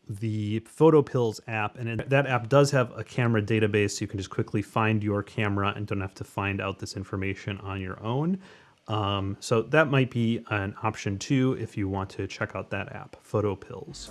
the PhotoPills app, and that app does have a camera database, so you can just quickly find your camera and don't have to find out this information on your own. Um, so that might be an option too if you want to check out that app, PhotoPills.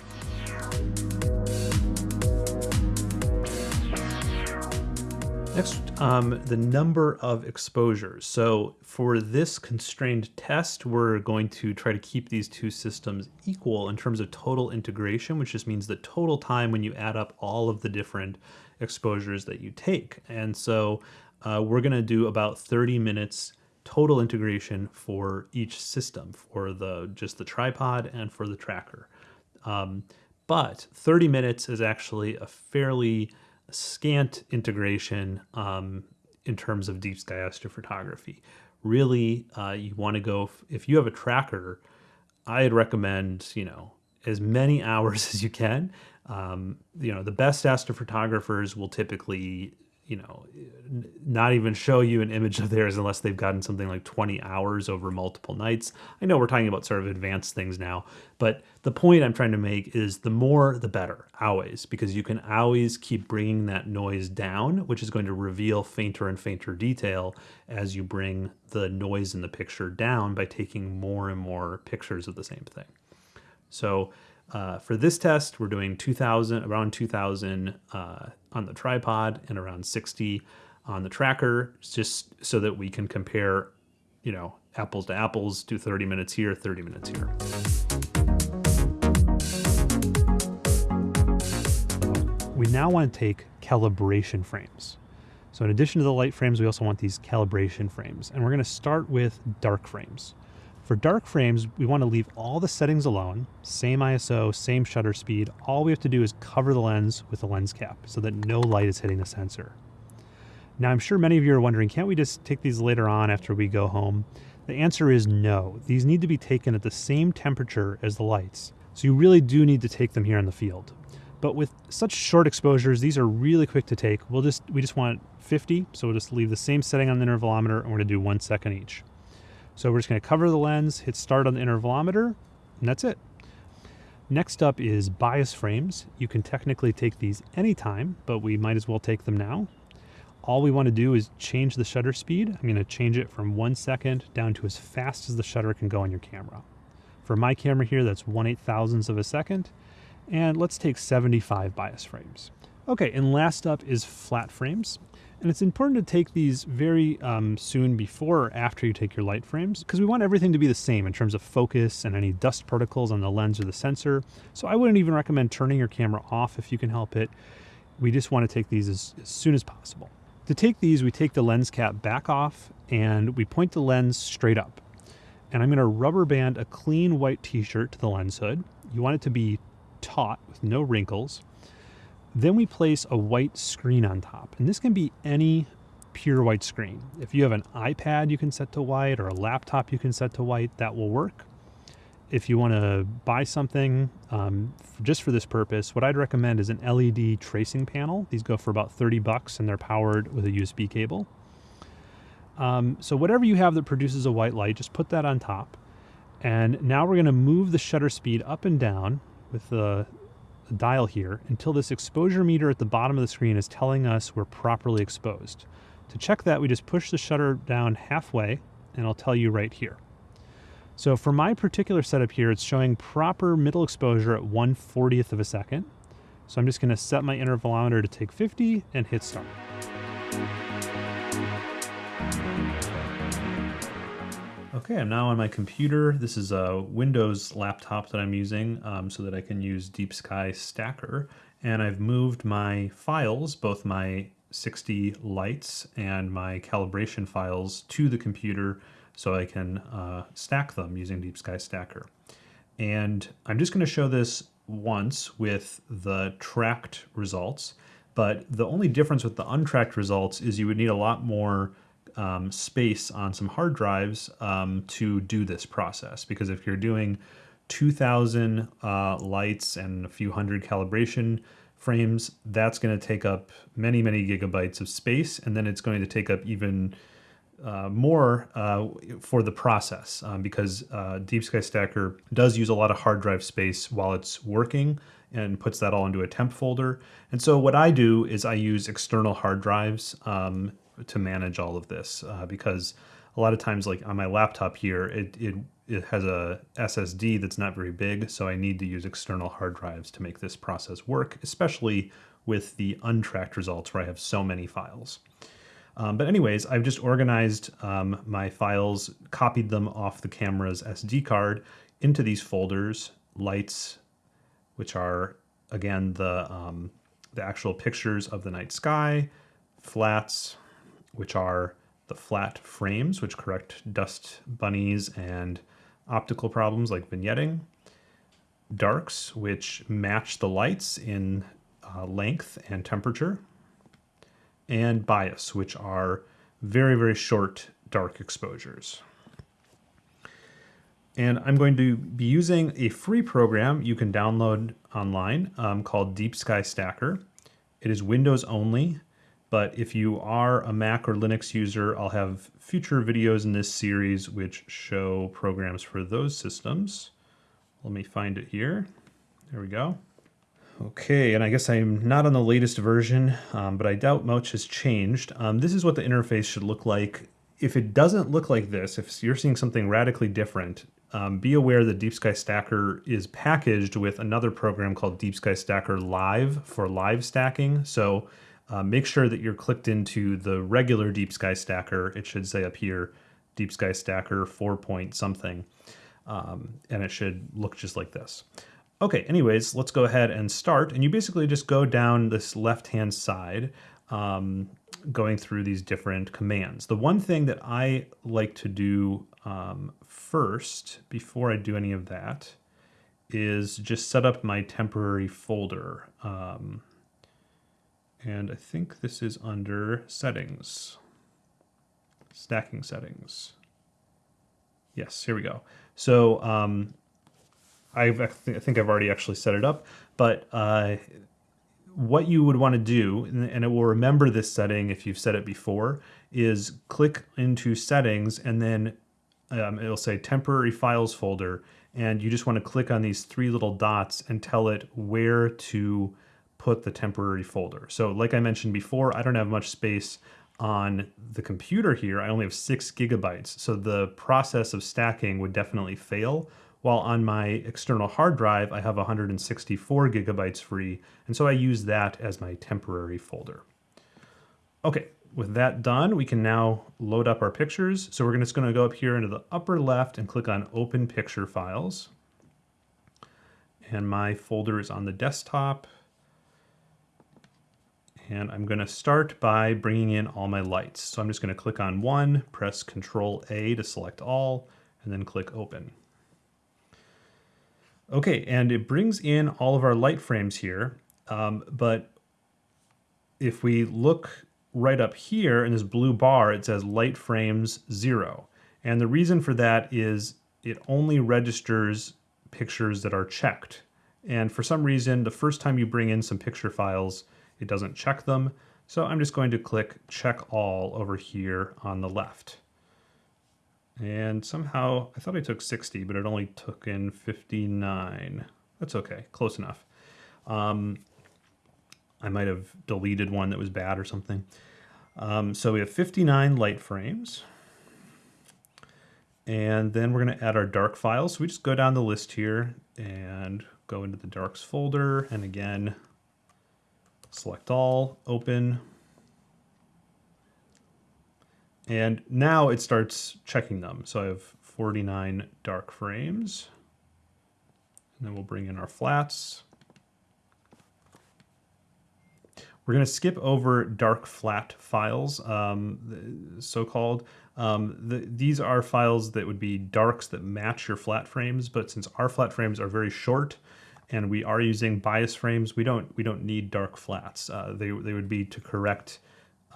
Next, um, the number of exposures. So for this constrained test, we're going to try to keep these two systems equal in terms of total integration, which just means the total time when you add up all of the different exposures that you take. And so uh, we're going to do about 30 minutes total integration for each system, for the just the tripod and for the tracker. Um, but 30 minutes is actually a fairly scant integration um, in terms of deep sky astrophotography. Really, uh, you want to go, if you have a tracker, I'd recommend, you know, as many *laughs* hours as you can. Um, you know, the best astrophotographers will typically you know, not even show you an image of theirs unless they've gotten something like 20 hours over multiple nights. I know we're talking about sort of advanced things now, but the point I'm trying to make is the more the better, always, because you can always keep bringing that noise down, which is going to reveal fainter and fainter detail as you bring the noise in the picture down by taking more and more pictures of the same thing. So uh, for this test, we're doing 2,000, around 2,000 uh, on the tripod and around 60 on the tracker, just so that we can compare, you know, apples to apples, do 30 minutes here, 30 minutes here. We now want to take calibration frames. So in addition to the light frames, we also want these calibration frames. And we're going to start with dark frames. For dark frames, we want to leave all the settings alone, same ISO, same shutter speed. All we have to do is cover the lens with a lens cap so that no light is hitting the sensor. Now, I'm sure many of you are wondering, can't we just take these later on after we go home? The answer is no. These need to be taken at the same temperature as the lights. So you really do need to take them here in the field. But with such short exposures, these are really quick to take. We'll just we just want 50, so we'll just leave the same setting on the intervalometer and we're gonna do one second each. So we're just gonna cover the lens, hit start on the intervalometer, and that's it. Next up is bias frames. You can technically take these anytime, but we might as well take them now. All we want to do is change the shutter speed. I'm going to change it from one second down to as fast as the shutter can go on your camera. For my camera here, that's 1 8 thousandths of a second. And let's take 75 bias frames. Okay, and last up is flat frames. And it's important to take these very um, soon before or after you take your light frames because we want everything to be the same in terms of focus and any dust particles on the lens or the sensor. So I wouldn't even recommend turning your camera off if you can help it. We just want to take these as, as soon as possible. To take these, we take the lens cap back off and we point the lens straight up. And I'm going to rubber band a clean white t-shirt to the lens hood. You want it to be taut with no wrinkles. Then we place a white screen on top, and this can be any pure white screen. If you have an iPad you can set to white or a laptop you can set to white, that will work. If you want to buy something um, just for this purpose, what I'd recommend is an LED tracing panel. These go for about 30 bucks and they're powered with a USB cable. Um, so whatever you have that produces a white light, just put that on top. And now we're going to move the shutter speed up and down with the dial here until this exposure meter at the bottom of the screen is telling us we're properly exposed. To check that, we just push the shutter down halfway and I'll tell you right here. So for my particular setup here, it's showing proper middle exposure at 1 40th of a second. So I'm just gonna set my intervalometer to take 50 and hit start. Okay, I'm now on my computer. This is a Windows laptop that I'm using um, so that I can use Deep Sky Stacker. And I've moved my files, both my 60 lights and my calibration files to the computer so I can uh, stack them using Deep Sky Stacker. And I'm just going to show this once with the tracked results, but the only difference with the untracked results is you would need a lot more um, space on some hard drives um, to do this process. Because if you're doing 2,000 uh, lights and a few hundred calibration frames, that's going to take up many, many gigabytes of space. And then it's going to take up even uh, more uh, for the process um, because uh, Deep Sky Stacker does use a lot of hard drive space while it's working and puts that all into a temp folder. And so what I do is I use external hard drives um, to manage all of this uh, because a lot of times like on my laptop here it, it it has a SSD that's not very big so I need to use external hard drives to make this process work especially with the untracked results where I have so many files. Um, but anyways, I've just organized um, my files, copied them off the camera's SD card into these folders, lights, which are again the, um, the actual pictures of the night sky, flats, which are the flat frames, which correct dust bunnies and optical problems like vignetting. Darks, which match the lights in uh, length and temperature. And bias, which are very, very short dark exposures. And I'm going to be using a free program you can download online um, called Deep Sky Stacker. It is Windows only but if you are a Mac or Linux user, I'll have future videos in this series which show programs for those systems. Let me find it here. There we go. Okay, and I guess I'm not on the latest version, um, but I doubt much has changed. Um, this is what the interface should look like. If it doesn't look like this, if you're seeing something radically different, um, be aware that Deep Sky Stacker is packaged with another program called Deep Sky Stacker Live for live stacking. So uh, make sure that you're clicked into the regular Deep Sky Stacker. It should say up here, Deep Sky Stacker 4 point something. Um, and it should look just like this. Okay, anyways, let's go ahead and start. And you basically just go down this left-hand side, um, going through these different commands. The one thing that I like to do um, first, before I do any of that, is just set up my temporary folder. Um, and I think this is under settings, stacking settings. Yes, here we go. So um, I've, I, th I think I've already actually set it up, but uh, what you would want to do, and it will remember this setting if you've set it before, is click into settings and then um, it'll say temporary files folder and you just want to click on these three little dots and tell it where to put the temporary folder. So like I mentioned before, I don't have much space on the computer here. I only have six gigabytes. So the process of stacking would definitely fail. While on my external hard drive, I have 164 gigabytes free. And so I use that as my temporary folder. Okay, with that done, we can now load up our pictures. So we're just gonna go up here into the upper left and click on Open Picture Files. And my folder is on the desktop. And I'm gonna start by bringing in all my lights. So I'm just gonna click on one, press Control A to select all, and then click Open. Okay, and it brings in all of our light frames here, um, but if we look right up here in this blue bar, it says light frames zero. And the reason for that is it only registers pictures that are checked. And for some reason, the first time you bring in some picture files, it doesn't check them. So I'm just going to click check all over here on the left. And somehow, I thought I took 60, but it only took in 59. That's okay, close enough. Um, I might have deleted one that was bad or something. Um, so we have 59 light frames. And then we're going to add our dark files. So we just go down the list here and go into the darks folder. And again, select all, open. And now it starts checking them. So I have 49 dark frames. And then we'll bring in our flats. We're going to skip over dark flat files, um, so-called. Um, the, these are files that would be darks that match your flat frames, but since our flat frames are very short and we are using bias frames, we don't we don't need dark flats. Uh, they, they would be to correct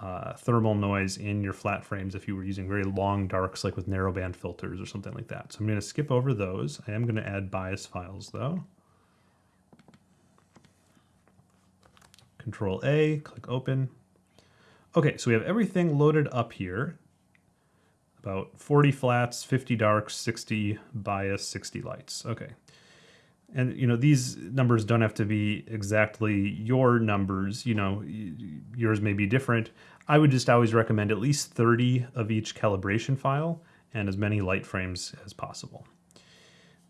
uh, thermal noise in your flat frames if you were using very long darks like with narrowband filters or something like that. So I'm going to skip over those. I am going to add bias files though. Control A, click open. Okay, so we have everything loaded up here. About 40 flats, 50 darks, 60 bias, 60 lights. Okay. And you know, these numbers don't have to be exactly your numbers, you know, yours may be different. I would just always recommend at least 30 of each calibration file and as many light frames as possible.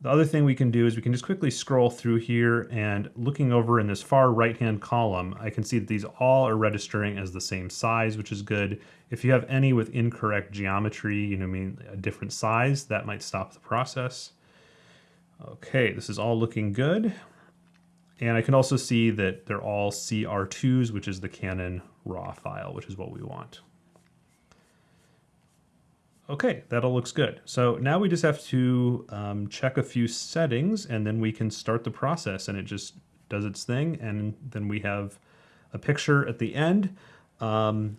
The other thing we can do is we can just quickly scroll through here and looking over in this far right-hand column, I can see that these all are registering as the same size, which is good. If you have any with incorrect geometry, you know, I mean, a different size, that might stop the process. Okay, this is all looking good. And I can also see that they're all CR2s, which is the Canon RAW file, which is what we want. Okay, that all looks good. So now we just have to um, check a few settings and then we can start the process and it just does its thing and then we have a picture at the end. Um,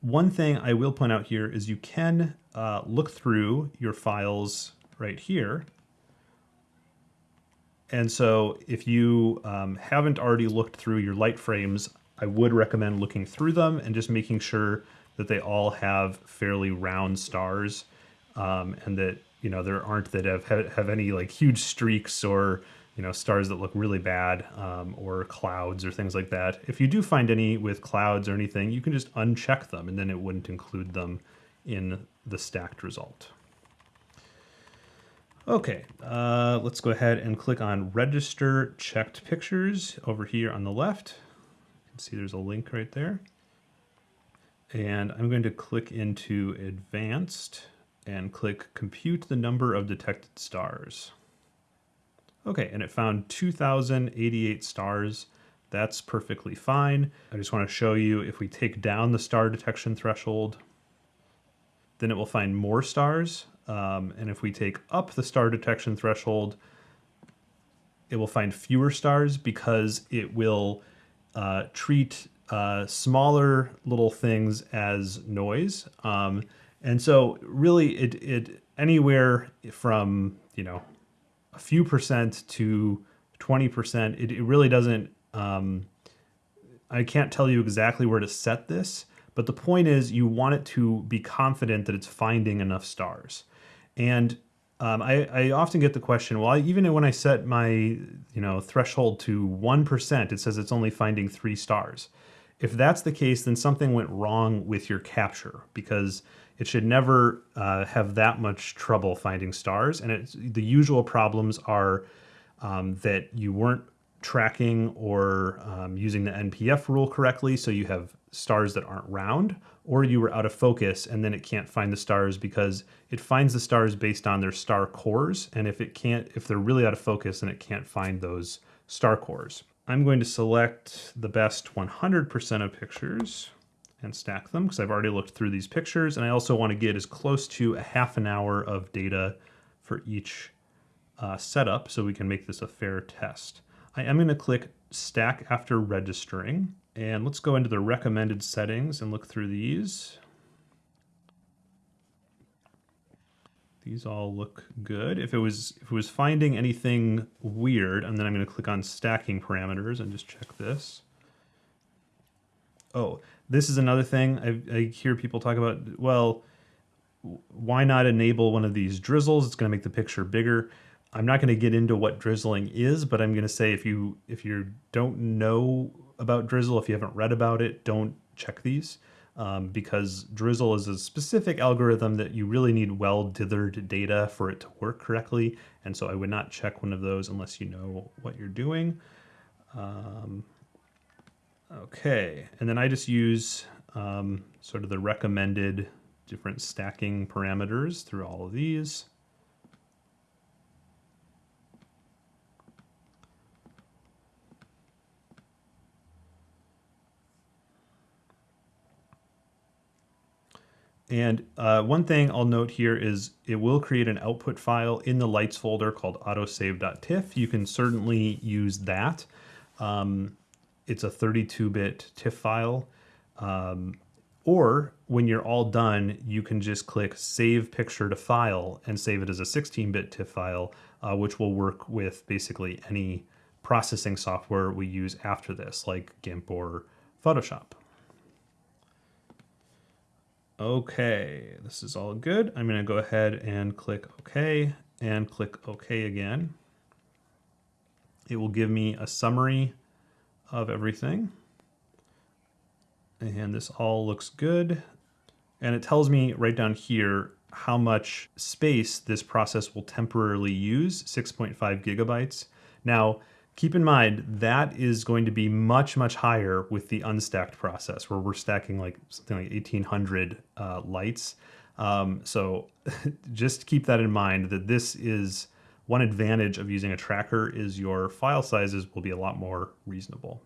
one thing I will point out here is you can uh, look through your files right here. And so if you um, haven't already looked through your light frames, I would recommend looking through them and just making sure that they all have fairly round stars, um, and that you know there aren't that have have any like huge streaks or you know stars that look really bad um, or clouds or things like that. If you do find any with clouds or anything, you can just uncheck them, and then it wouldn't include them in the stacked result. Okay, uh, let's go ahead and click on Register Checked Pictures over here on the left. You can see there's a link right there. And I'm going to click into advanced and click compute the number of detected stars. Okay, and it found 2,088 stars. That's perfectly fine. I just want to show you if we take down the star detection threshold, then it will find more stars. Um, and if we take up the star detection threshold, it will find fewer stars because it will uh, treat uh, smaller little things as noise. Um, and so really it, it anywhere from, you know, a few percent to 20%, it, it really doesn't, um, I can't tell you exactly where to set this, but the point is you want it to be confident that it's finding enough stars. And um, I, I, often get the question, well, I, even when I set my you know threshold to 1%, it says it's only finding three stars. If that's the case, then something went wrong with your capture because it should never uh, have that much trouble finding stars. And the usual problems are um, that you weren't tracking or um, using the NPF rule correctly, so you have stars that aren't round, or you were out of focus and then it can't find the stars because it finds the stars based on their star cores. And if it can't, if they're really out of focus, then it can't find those star cores. I'm going to select the best 100% of pictures and stack them because I've already looked through these pictures and I also want to get as close to a half an hour of data for each uh, setup so we can make this a fair test. I am going to click stack after registering and let's go into the recommended settings and look through these. These all look good. If it was if it was finding anything weird, and then I'm going to click on stacking parameters and just check this. Oh, this is another thing I, I hear people talk about. Well, why not enable one of these drizzles? It's going to make the picture bigger. I'm not going to get into what drizzling is, but I'm going to say if you if you don't know about drizzle, if you haven't read about it, don't check these um, because drizzle is a specific algorithm that you really need well dithered data for it to work correctly. And so I would not check one of those unless you know what you're doing. Um, okay, and then I just use um, sort of the recommended different stacking parameters through all of these. And uh, one thing I'll note here is it will create an output file in the lights folder called autosave.tiff. You can certainly use that. Um, it's a 32-bit TIFF file. Um, or when you're all done, you can just click Save Picture to File and save it as a 16-bit TIFF file, uh, which will work with basically any processing software we use after this, like GIMP or Photoshop. Okay, this is all good. I'm gonna go ahead and click OK and click OK again. It will give me a summary of everything. And this all looks good. And it tells me right down here how much space this process will temporarily use, 6.5 gigabytes. Now, Keep in mind, that is going to be much, much higher with the unstacked process where we're stacking like something like 1800 uh, lights. Um, so *laughs* just keep that in mind that this is one advantage of using a tracker is your file sizes will be a lot more reasonable.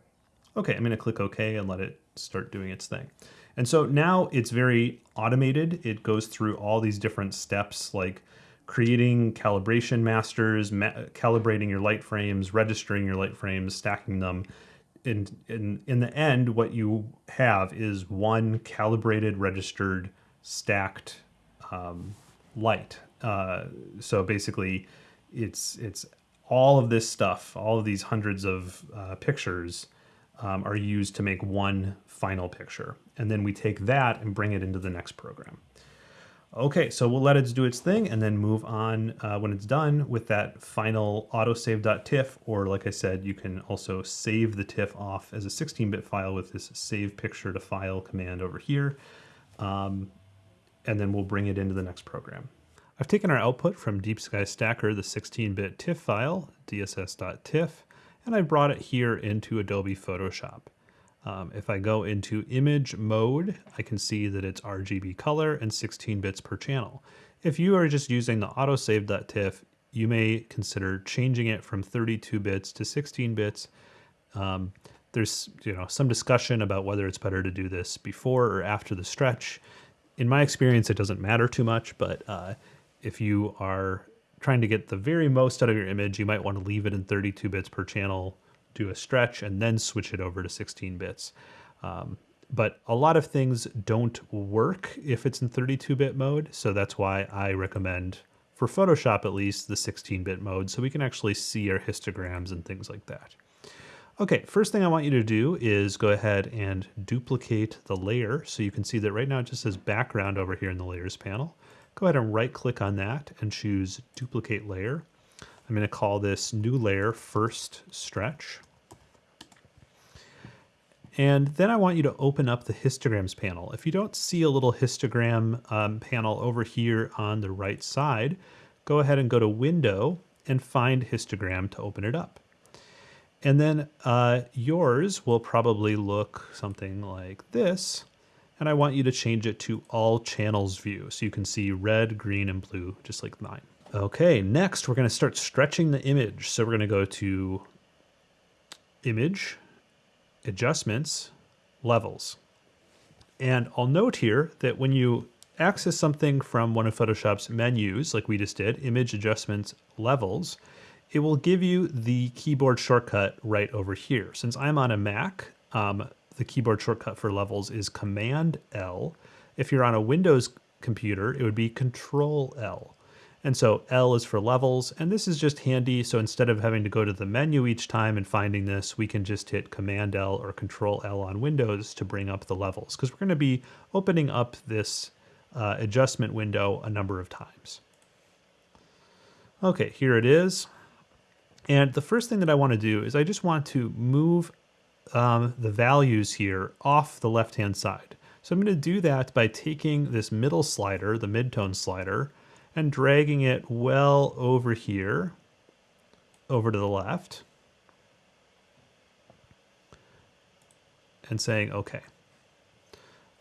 Okay, I'm gonna click OK and let it start doing its thing. And so now it's very automated. It goes through all these different steps like creating calibration masters, ma calibrating your light frames, registering your light frames, stacking them. In, in, in the end, what you have is one calibrated, registered, stacked um, light. Uh, so basically, it's it's all of this stuff, all of these hundreds of uh, pictures um, are used to make one final picture. And then we take that and bring it into the next program. Okay, so we'll let it do its thing and then move on uh, when it's done with that final autosave.tiff, or like I said, you can also save the TIFF off as a 16-bit file with this save picture to file command over here. Um, and then we'll bring it into the next program. I've taken our output from Deep Sky Stacker, the 16-bit TIFF file, dss.tiff, and I've brought it here into Adobe Photoshop. Um, if I go into image mode, I can see that it's RGB color and 16 bits per channel. If you are just using the autosave.tiff, you may consider changing it from 32 bits to 16 bits. Um, there's you know some discussion about whether it's better to do this before or after the stretch. In my experience, it doesn't matter too much, but uh, if you are trying to get the very most out of your image, you might want to leave it in 32 bits per channel, do a stretch, and then switch it over to 16 bits. Um, but a lot of things don't work if it's in 32-bit mode, so that's why I recommend, for Photoshop at least, the 16-bit mode, so we can actually see our histograms and things like that. Okay, first thing I want you to do is go ahead and duplicate the layer. So you can see that right now it just says background over here in the layers panel. Go ahead and right click on that and choose duplicate layer. I'm gonna call this new layer first stretch. And then I want you to open up the histograms panel. If you don't see a little histogram um, panel over here on the right side, go ahead and go to window and find histogram to open it up. And then uh, yours will probably look something like this. And I want you to change it to all channels view. So you can see red, green, and blue, just like mine. Okay, next we're gonna start stretching the image. So we're gonna go to image, adjustments, levels. And I'll note here that when you access something from one of Photoshop's menus, like we just did, image adjustments, levels, it will give you the keyboard shortcut right over here. Since I'm on a Mac, um, the keyboard shortcut for levels is Command L. If you're on a Windows computer, it would be Control L. And so L is for levels, and this is just handy. So instead of having to go to the menu each time and finding this, we can just hit Command L or Control L on Windows to bring up the levels, because we're going to be opening up this uh, adjustment window a number of times. Okay, here it is. And the first thing that I want to do is I just want to move um, the values here off the left-hand side. So I'm going to do that by taking this middle slider, the midtone slider, and dragging it well over here, over to the left, and saying OK.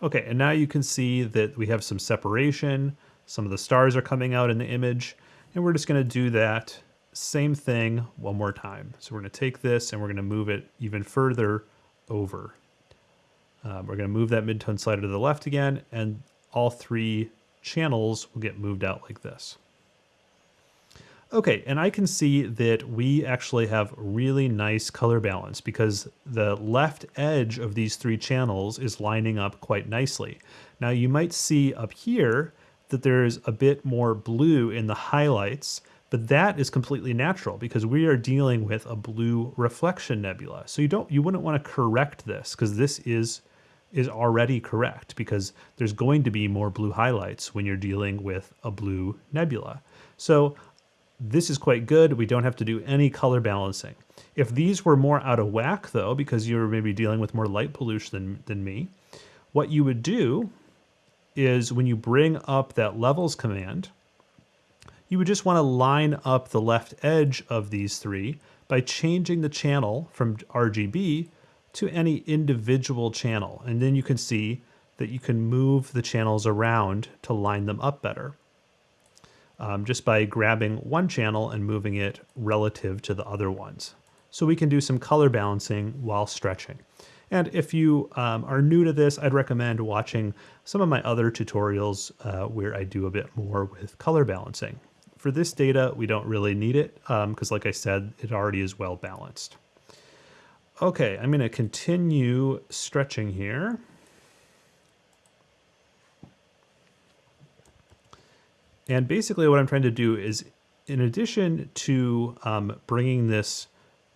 Okay, and now you can see that we have some separation. Some of the stars are coming out in the image, and we're just going to do that same thing one more time. So we're going to take this and we're going to move it even further over. Um, we're going to move that midtone slider to the left again, and all three channels will get moved out like this. Okay, and I can see that we actually have really nice color balance because the left edge of these three channels is lining up quite nicely. Now you might see up here that there's a bit more blue in the highlights but that is completely natural because we are dealing with a blue reflection nebula. So you don't you wouldn't want to correct this because this is is already correct because there's going to be more blue highlights when you're dealing with a blue nebula. So this is quite good. We don't have to do any color balancing. If these were more out of whack though, because you're maybe dealing with more light pollution than, than me, what you would do is when you bring up that levels command, you would just want to line up the left edge of these three by changing the channel from RGB to any individual channel. And then you can see that you can move the channels around to line them up better. Um, just by grabbing one channel and moving it relative to the other ones. So we can do some color balancing while stretching. And if you um, are new to this, I'd recommend watching some of my other tutorials uh, where I do a bit more with color balancing. For this data, we don't really need it because um, like I said, it already is well balanced. Okay, I'm gonna continue stretching here. And basically what I'm trying to do is in addition to um, bringing this,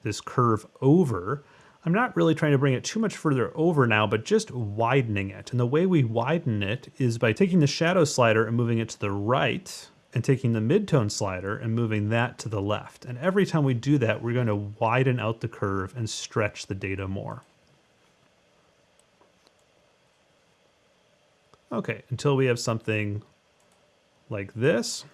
this curve over, I'm not really trying to bring it too much further over now, but just widening it. And the way we widen it is by taking the shadow slider and moving it to the right, and taking the midtone slider and moving that to the left. And every time we do that, we're going to widen out the curve and stretch the data more. Okay, until we have something like this.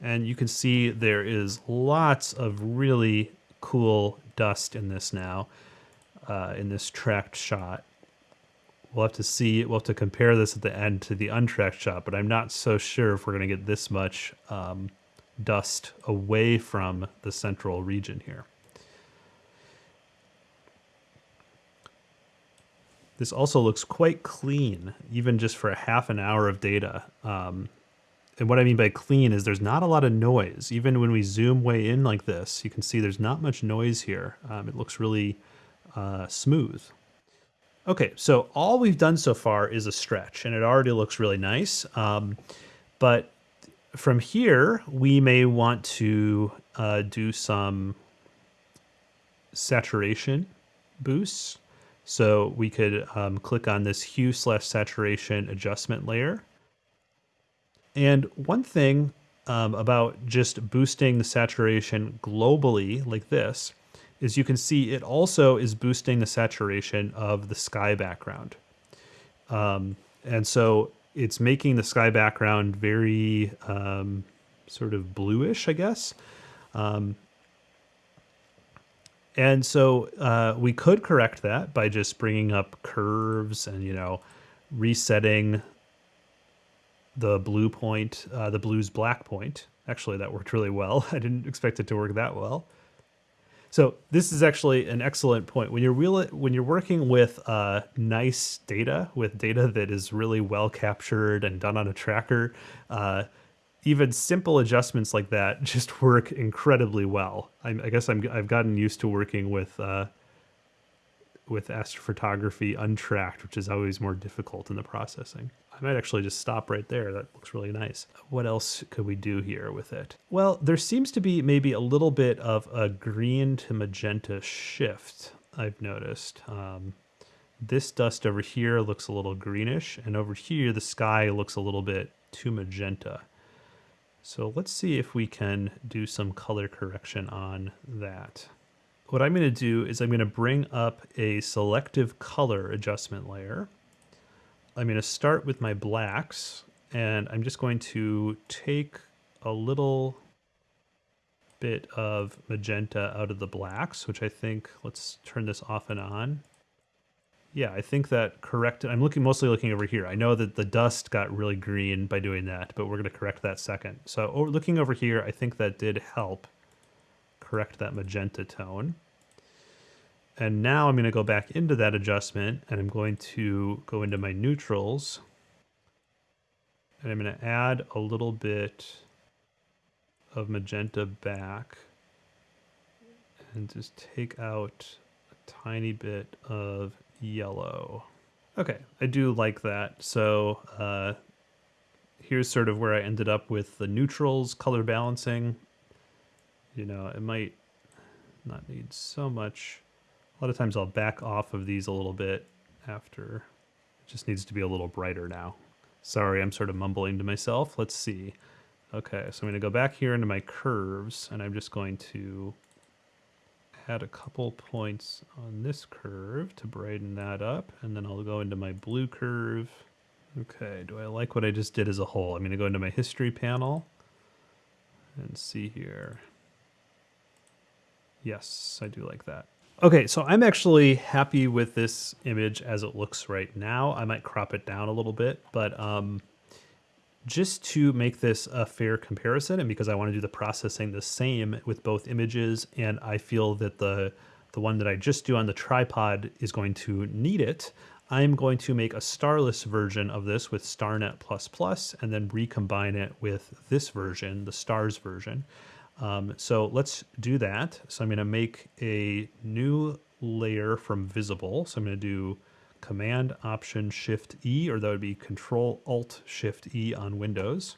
And you can see there is lots of really cool dust in this now, uh, in this tracked shot. We'll have to see, we'll have to compare this at the end to the untracked shot, but I'm not so sure if we're going to get this much um, dust away from the central region here. This also looks quite clean, even just for a half an hour of data. Um, and what I mean by clean is there's not a lot of noise. Even when we zoom way in like this, you can see there's not much noise here. Um, it looks really uh, smooth. Okay, so all we've done so far is a stretch, and it already looks really nice. Um, but from here, we may want to uh, do some saturation boosts. So we could um, click on this hue slash saturation adjustment layer. And one thing um, about just boosting the saturation globally like this is you can see it also is boosting the saturation of the sky background. Um, and so it's making the sky background very um, sort of bluish, I guess. Um, and so uh, we could correct that by just bringing up curves and, you know, resetting the blue point, uh, the blue's black point. Actually, that worked really well. *laughs* I didn't expect it to work that well. So this is actually an excellent point. When you're real, when you're working with uh, nice data, with data that is really well captured and done on a tracker, uh, even simple adjustments like that *laughs* just work incredibly well. I, I guess I'm, I've gotten used to working with uh, with astrophotography untracked, which is always more difficult in the processing. I might actually just stop right there. That looks really nice. What else could we do here with it? Well, there seems to be maybe a little bit of a green to magenta shift, I've noticed. Um, this dust over here looks a little greenish, and over here the sky looks a little bit too magenta. So let's see if we can do some color correction on that. What I'm going to do is I'm going to bring up a selective color adjustment layer. I'm going to start with my blacks and I'm just going to take a little bit of magenta out of the blacks, which I think, let's turn this off and on. Yeah, I think that corrected, I'm looking mostly looking over here. I know that the dust got really green by doing that, but we're going to correct that second. So looking over here, I think that did help correct that magenta tone. And now I'm going to go back into that adjustment and I'm going to go into my neutrals and I'm going to add a little bit of magenta back and just take out a tiny bit of yellow. Okay, I do like that. So uh, here's sort of where I ended up with the neutrals color balancing. You know, it might not need so much. A lot of times I'll back off of these a little bit after. It just needs to be a little brighter now. Sorry, I'm sort of mumbling to myself. Let's see. Okay, so I'm going to go back here into my curves, and I'm just going to add a couple points on this curve to brighten that up, and then I'll go into my blue curve. Okay, do I like what I just did as a whole? I'm going to go into my history panel and see here. Yes, I do like that. Okay, so I'm actually happy with this image as it looks right now. I might crop it down a little bit, but um, just to make this a fair comparison and because I want to do the processing the same with both images and I feel that the the one that I just do on the tripod is going to need it, I'm going to make a starless version of this with StarNet++ and then recombine it with this version, the stars version. Um, so let's do that. So I'm going to make a new layer from visible. So I'm going to do Command Option Shift E, or that would be Control Alt Shift E on Windows.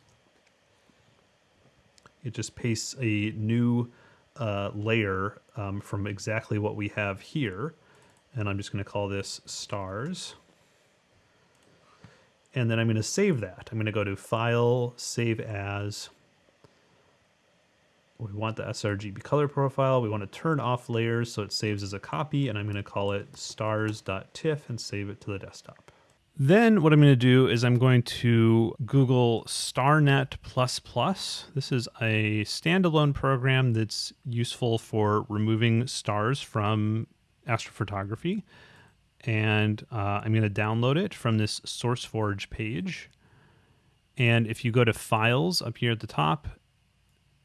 It just pastes a new uh, layer um, from exactly what we have here. And I'm just going to call this stars. And then I'm going to save that. I'm going to go to File, Save As, we want the sRGB color profile. We want to turn off layers so it saves as a copy, and I'm going to call it stars.tiff and save it to the desktop. Then what I'm going to do is I'm going to Google StarNet++. This is a standalone program that's useful for removing stars from astrophotography. And uh, I'm going to download it from this SourceForge page. And if you go to Files up here at the top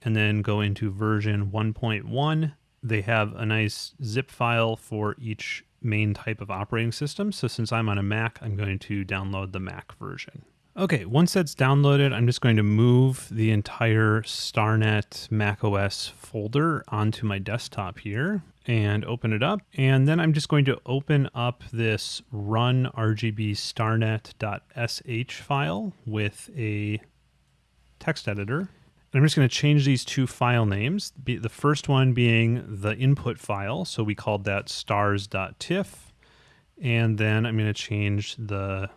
and then go into version 1.1. They have a nice zip file for each main type of operating system. So since I'm on a Mac, I'm going to download the Mac version. Okay, once that's downloaded, I'm just going to move the entire StarNet macOS folder onto my desktop here and open it up. And then I'm just going to open up this run RGB starnet.sh file with a text editor. I'm just going to change these two file names. The first one being the input file. So we called that stars.tiff. And then I'm going to change the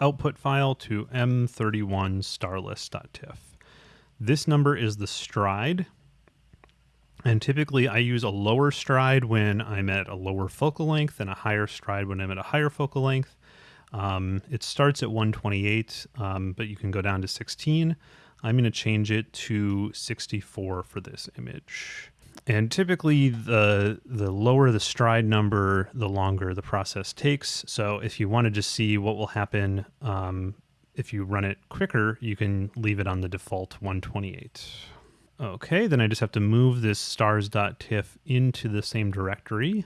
output file to m31 starless.tiff. This number is the stride. And typically I use a lower stride when I'm at a lower focal length and a higher stride when I'm at a higher focal length. Um, it starts at 128, um, but you can go down to 16. I'm going to change it to 64 for this image. And typically, the the lower the stride number, the longer the process takes. So if you wanted to just see what will happen um, if you run it quicker, you can leave it on the default 128. Okay, then I just have to move this stars.tiff into the same directory.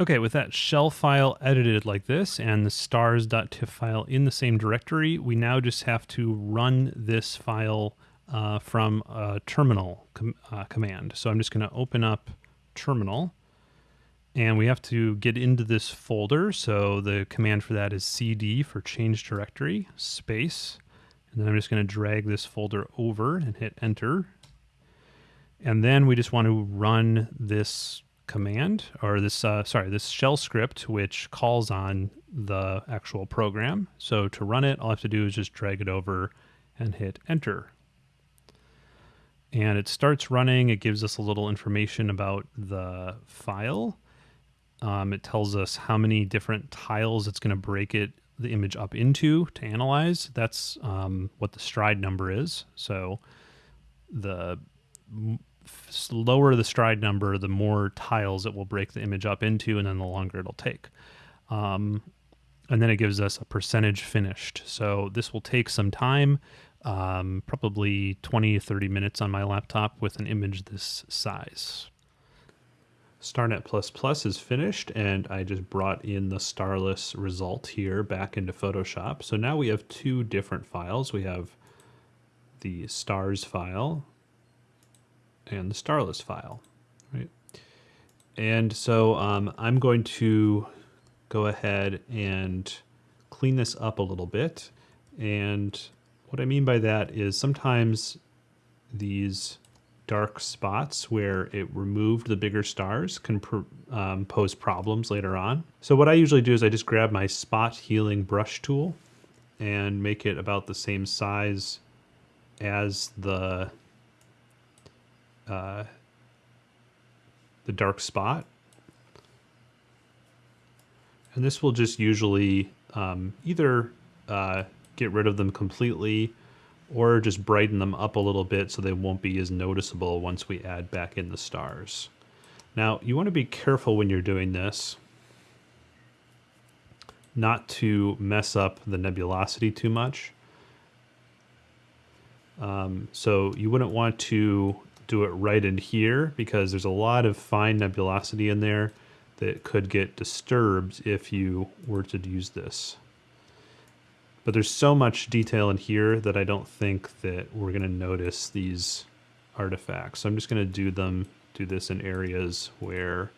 Okay, with that shell file edited like this and the stars.tiff file in the same directory, we now just have to run this file uh, from a terminal com uh, command. So I'm just going to open up terminal and we have to get into this folder. So the command for that is cd for change directory space. And then I'm just going to drag this folder over and hit enter. And then we just want to run this command or this, uh, sorry, this shell script, which calls on the actual program. So to run it, all I have to do is just drag it over and hit enter and it starts running. It gives us a little information about the file. Um, it tells us how many different tiles it's going to break it the image up into to analyze. That's um, what the stride number is. So the lower the stride number, the more tiles it will break the image up into, and then the longer it'll take. Um, and then it gives us a percentage finished. So this will take some time um, probably 20 30 minutes on my laptop with an image this size. StarNet++ is finished and I just brought in the starless result here back into Photoshop. So now we have two different files. We have the stars file and the starless file, right? And so um, I'm going to go ahead and clean this up a little bit and what I mean by that is sometimes these dark spots where it removed the bigger stars can um, pose problems later on. So what I usually do is I just grab my spot healing brush tool and make it about the same size as the uh, the dark spot. And this will just usually um, either uh, get rid of them completely or just brighten them up a little bit so they won't be as noticeable once we add back in the stars. Now, you want to be careful when you're doing this not to mess up the nebulosity too much. Um, so you wouldn't want to do it right in here because there's a lot of fine nebulosity in there that could get disturbed if you were to use this. But there's so much detail in here that I don't think that we're going to notice these artifacts. So I'm just going to do them, do this in areas where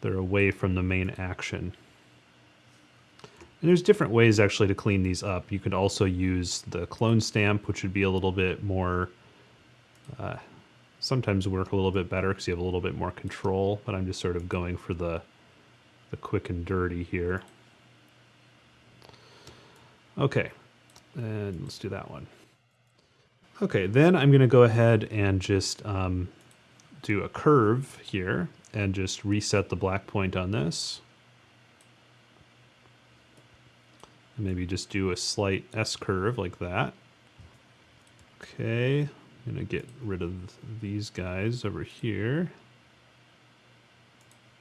they're away from the main action. And there's different ways actually to clean these up. You could also use the clone stamp, which would be a little bit more, uh, sometimes work a little bit better because you have a little bit more control, but I'm just sort of going for the, the quick and dirty here. Okay, and let's do that one. Okay, then I'm going to go ahead and just um, do a curve here and just reset the black point on this. And maybe just do a slight S curve like that. Okay, I'm to get rid of these guys over here.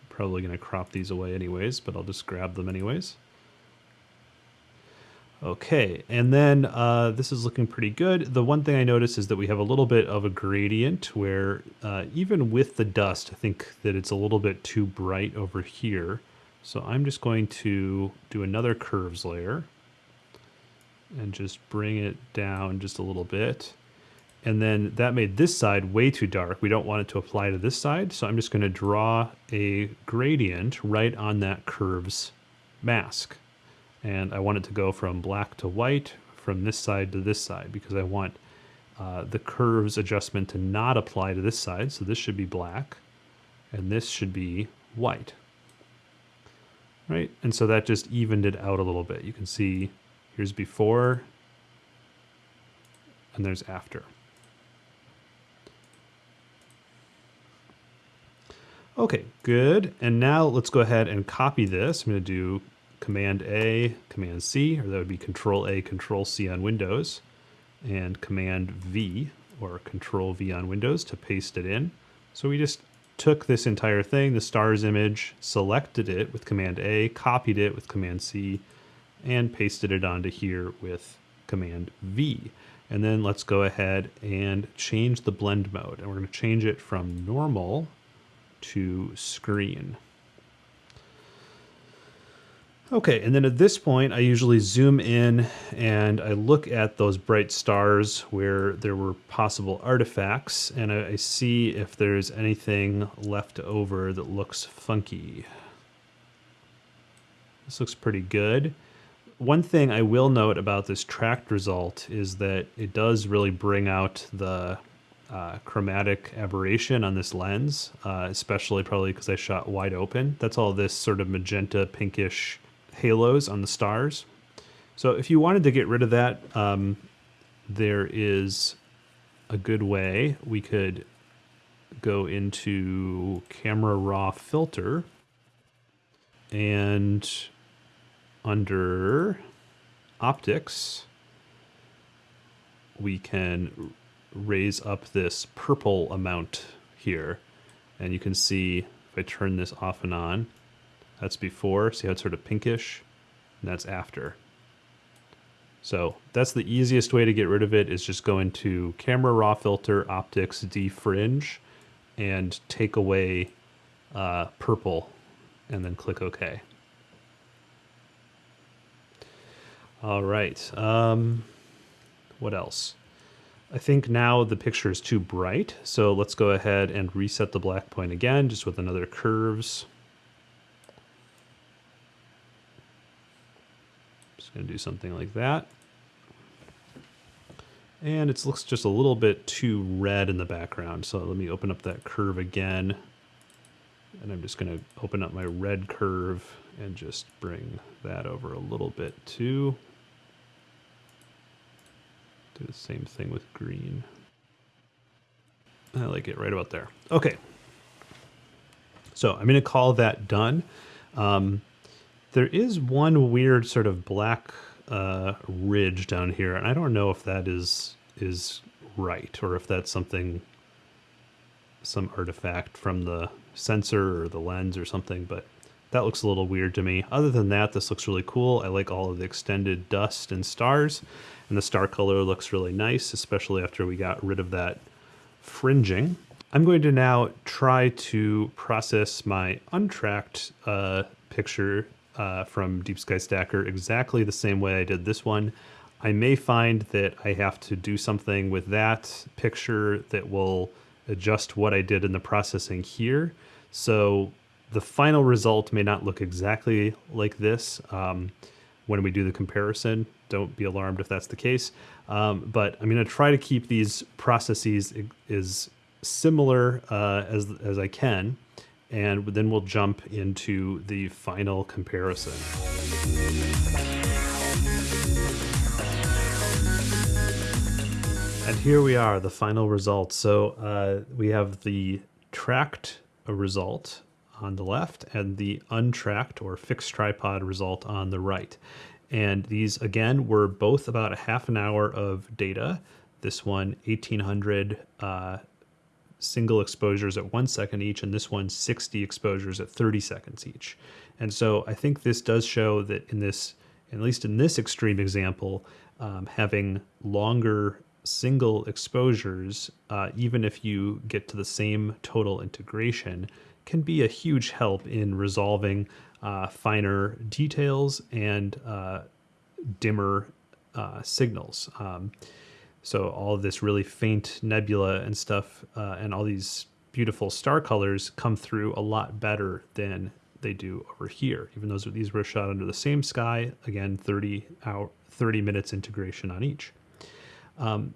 Probably to crop these away anyways, but I'll just grab them anyways. Okay, and then uh, this is looking pretty good. The one thing I notice is that we have a little bit of a gradient where uh, even with the dust, I think that it's a little bit too bright over here. So I'm just going to do another curves layer and just bring it down just a little bit. And then that made this side way too dark. We don't want it to apply to this side. So I'm just gonna draw a gradient right on that curves mask and I want it to go from black to white from this side to this side because I want uh, the curves adjustment to not apply to this side. So this should be black and this should be white. Right, and so that just evened it out a little bit. You can see here's before and there's after. Okay, good. And now let's go ahead and copy this. I'm going to do Command A, Command C, or that would be Control A, Control C on Windows, and Command V or Control V on Windows to paste it in. So we just took this entire thing, the stars image, selected it with Command A, copied it with Command C, and pasted it onto here with Command V. And then let's go ahead and change the blend mode. And we're going to change it from normal to screen. Okay, and then at this point, I usually zoom in and I look at those bright stars where there were possible artifacts, and I, I see if there's anything left over that looks funky. This looks pretty good. One thing I will note about this tracked result is that it does really bring out the uh, chromatic aberration on this lens, uh, especially probably because I shot wide open. That's all this sort of magenta pinkish halos on the stars. So if you wanted to get rid of that, um, there is a good way. We could go into camera raw filter and under optics, we can raise up this purple amount here. And you can see if I turn this off and on, that's before. See how it's sort of pinkish? And that's after. So that's the easiest way to get rid of it is just go into camera raw filter, optics, defringe, and take away uh, purple, and then click OK. All right. Um, what else? I think now the picture is too bright, so let's go ahead and reset the black point again, just with another curves. To do something like that. And it looks just a little bit too red in the background. So let me open up that curve again. And I'm just going to open up my red curve and just bring that over a little bit too. Do the same thing with green. I like it right about there. Okay. So I'm going to call that done. Um, there is one weird sort of black uh, ridge down here, and I don't know if that is is right or if that's something, some artifact from the sensor or the lens or something, but that looks a little weird to me. Other than that, this looks really cool. I like all of the extended dust and stars, and the star color looks really nice, especially after we got rid of that fringing. I'm going to now try to process my untracked uh, picture uh, from Deep Sky Stacker exactly the same way I did this one. I may find that I have to do something with that picture that will adjust what I did in the processing here. So the final result may not look exactly like this um, when we do the comparison. Don't be alarmed if that's the case. Um, but I'm going to try to keep these processes as similar uh, as, as I can and then we'll jump into the final comparison. And here we are, the final result. So uh, we have the tracked result on the left and the untracked or fixed tripod result on the right. And these, again, were both about a half an hour of data. This one, 1800 uh, single exposures at one second each, and this one 60 exposures at 30 seconds each. And so I think this does show that in this at least in this extreme example, um, having longer single exposures, uh, even if you get to the same total integration, can be a huge help in resolving uh, finer details and uh, dimmer uh, signals. Um, so all this really faint nebula and stuff, uh, and all these beautiful star colors come through a lot better than they do over here. Even though these were shot under the same sky, again, 30 hour, 30 minutes integration on each. Um,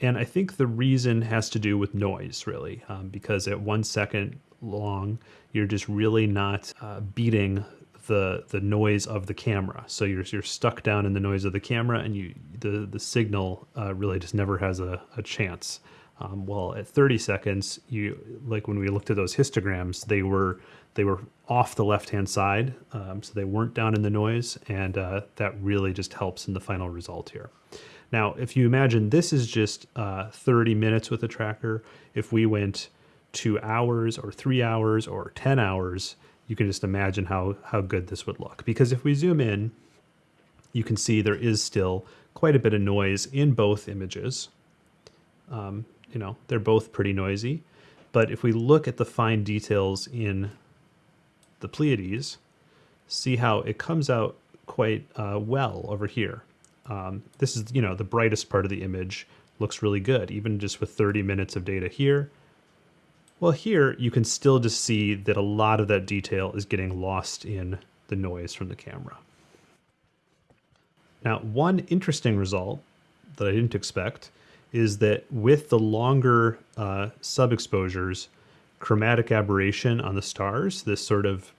and I think the reason has to do with noise, really, um, because at one second long, you're just really not uh, beating the the noise of the camera. So you're you're stuck down in the noise of the camera, and you the the signal uh, really just never has a, a chance. Um, well, at 30 seconds, you like when we looked at those histograms, they were they were off the left hand side, um, so they weren't down in the noise, and uh, that really just helps in the final result here. Now, if you imagine this is just uh, 30 minutes with a tracker, if we went two hours or three hours or 10 hours, you can just imagine how, how good this would look. Because if we zoom in, you can see there is still quite a bit of noise in both images. Um, you know, they're both pretty noisy. But if we look at the fine details in the Pleiades, see how it comes out quite uh, well over here. Um, this is, you know, the brightest part of the image looks really good, even just with 30 minutes of data here. Well, here you can still just see that a lot of that detail is getting lost in the noise from the camera. Now, one interesting result that I didn't expect is that with the longer uh, sub-exposures, chromatic aberration on the stars, this sort of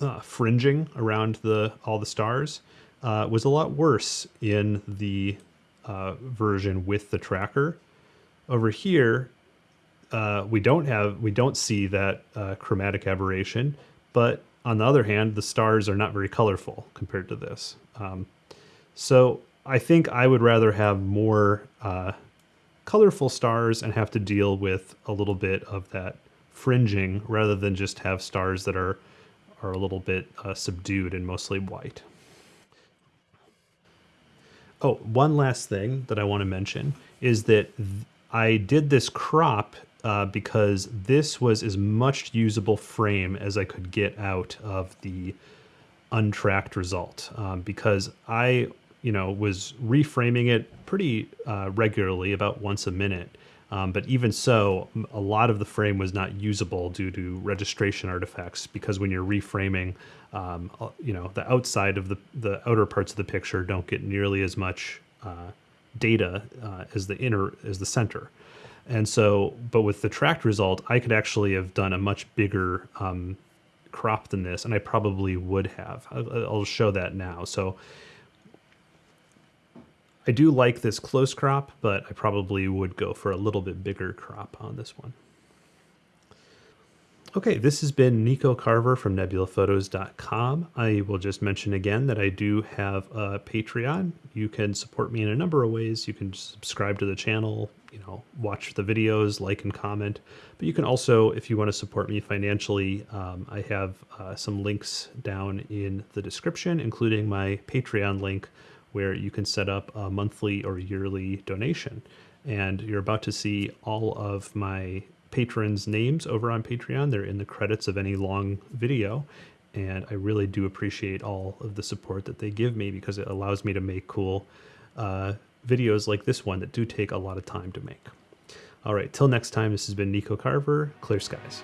uh, fringing around the all the stars, uh, was a lot worse in the uh, version with the tracker. Over here, uh, we don't have we don't see that uh, chromatic aberration, but on the other hand, the stars are not very colorful compared to this. Um, so I think I would rather have more uh, colorful stars and have to deal with a little bit of that fringing rather than just have stars that are are a little bit uh, subdued and mostly white. Oh, one last thing that I want to mention is that I did this crop uh, because this was as much usable frame as I could get out of the untracked result. Um, because I, you know, was reframing it pretty uh, regularly, about once a minute. Um, but even so, a lot of the frame was not usable due to registration artifacts because when you're reframing, um, uh, you know, the outside of the, the outer parts of the picture don't get nearly as much uh, data uh, as the inner, as the center. And so, but with the tracked result, I could actually have done a much bigger um, crop than this, and I probably would have. I'll show that now. So I do like this close crop, but I probably would go for a little bit bigger crop on this one. Okay, this has been Nico Carver from nebulaphotos.com. I will just mention again that I do have a Patreon. You can support me in a number of ways. You can subscribe to the channel, you know, watch the videos, like and comment. But you can also, if you want to support me financially, um, I have uh, some links down in the description, including my Patreon link, where you can set up a monthly or yearly donation. And you're about to see all of my patrons' names over on Patreon. They're in the credits of any long video. And I really do appreciate all of the support that they give me because it allows me to make cool uh, videos like this one that do take a lot of time to make. All right, till next time, this has been Nico Carver, Clear Skies.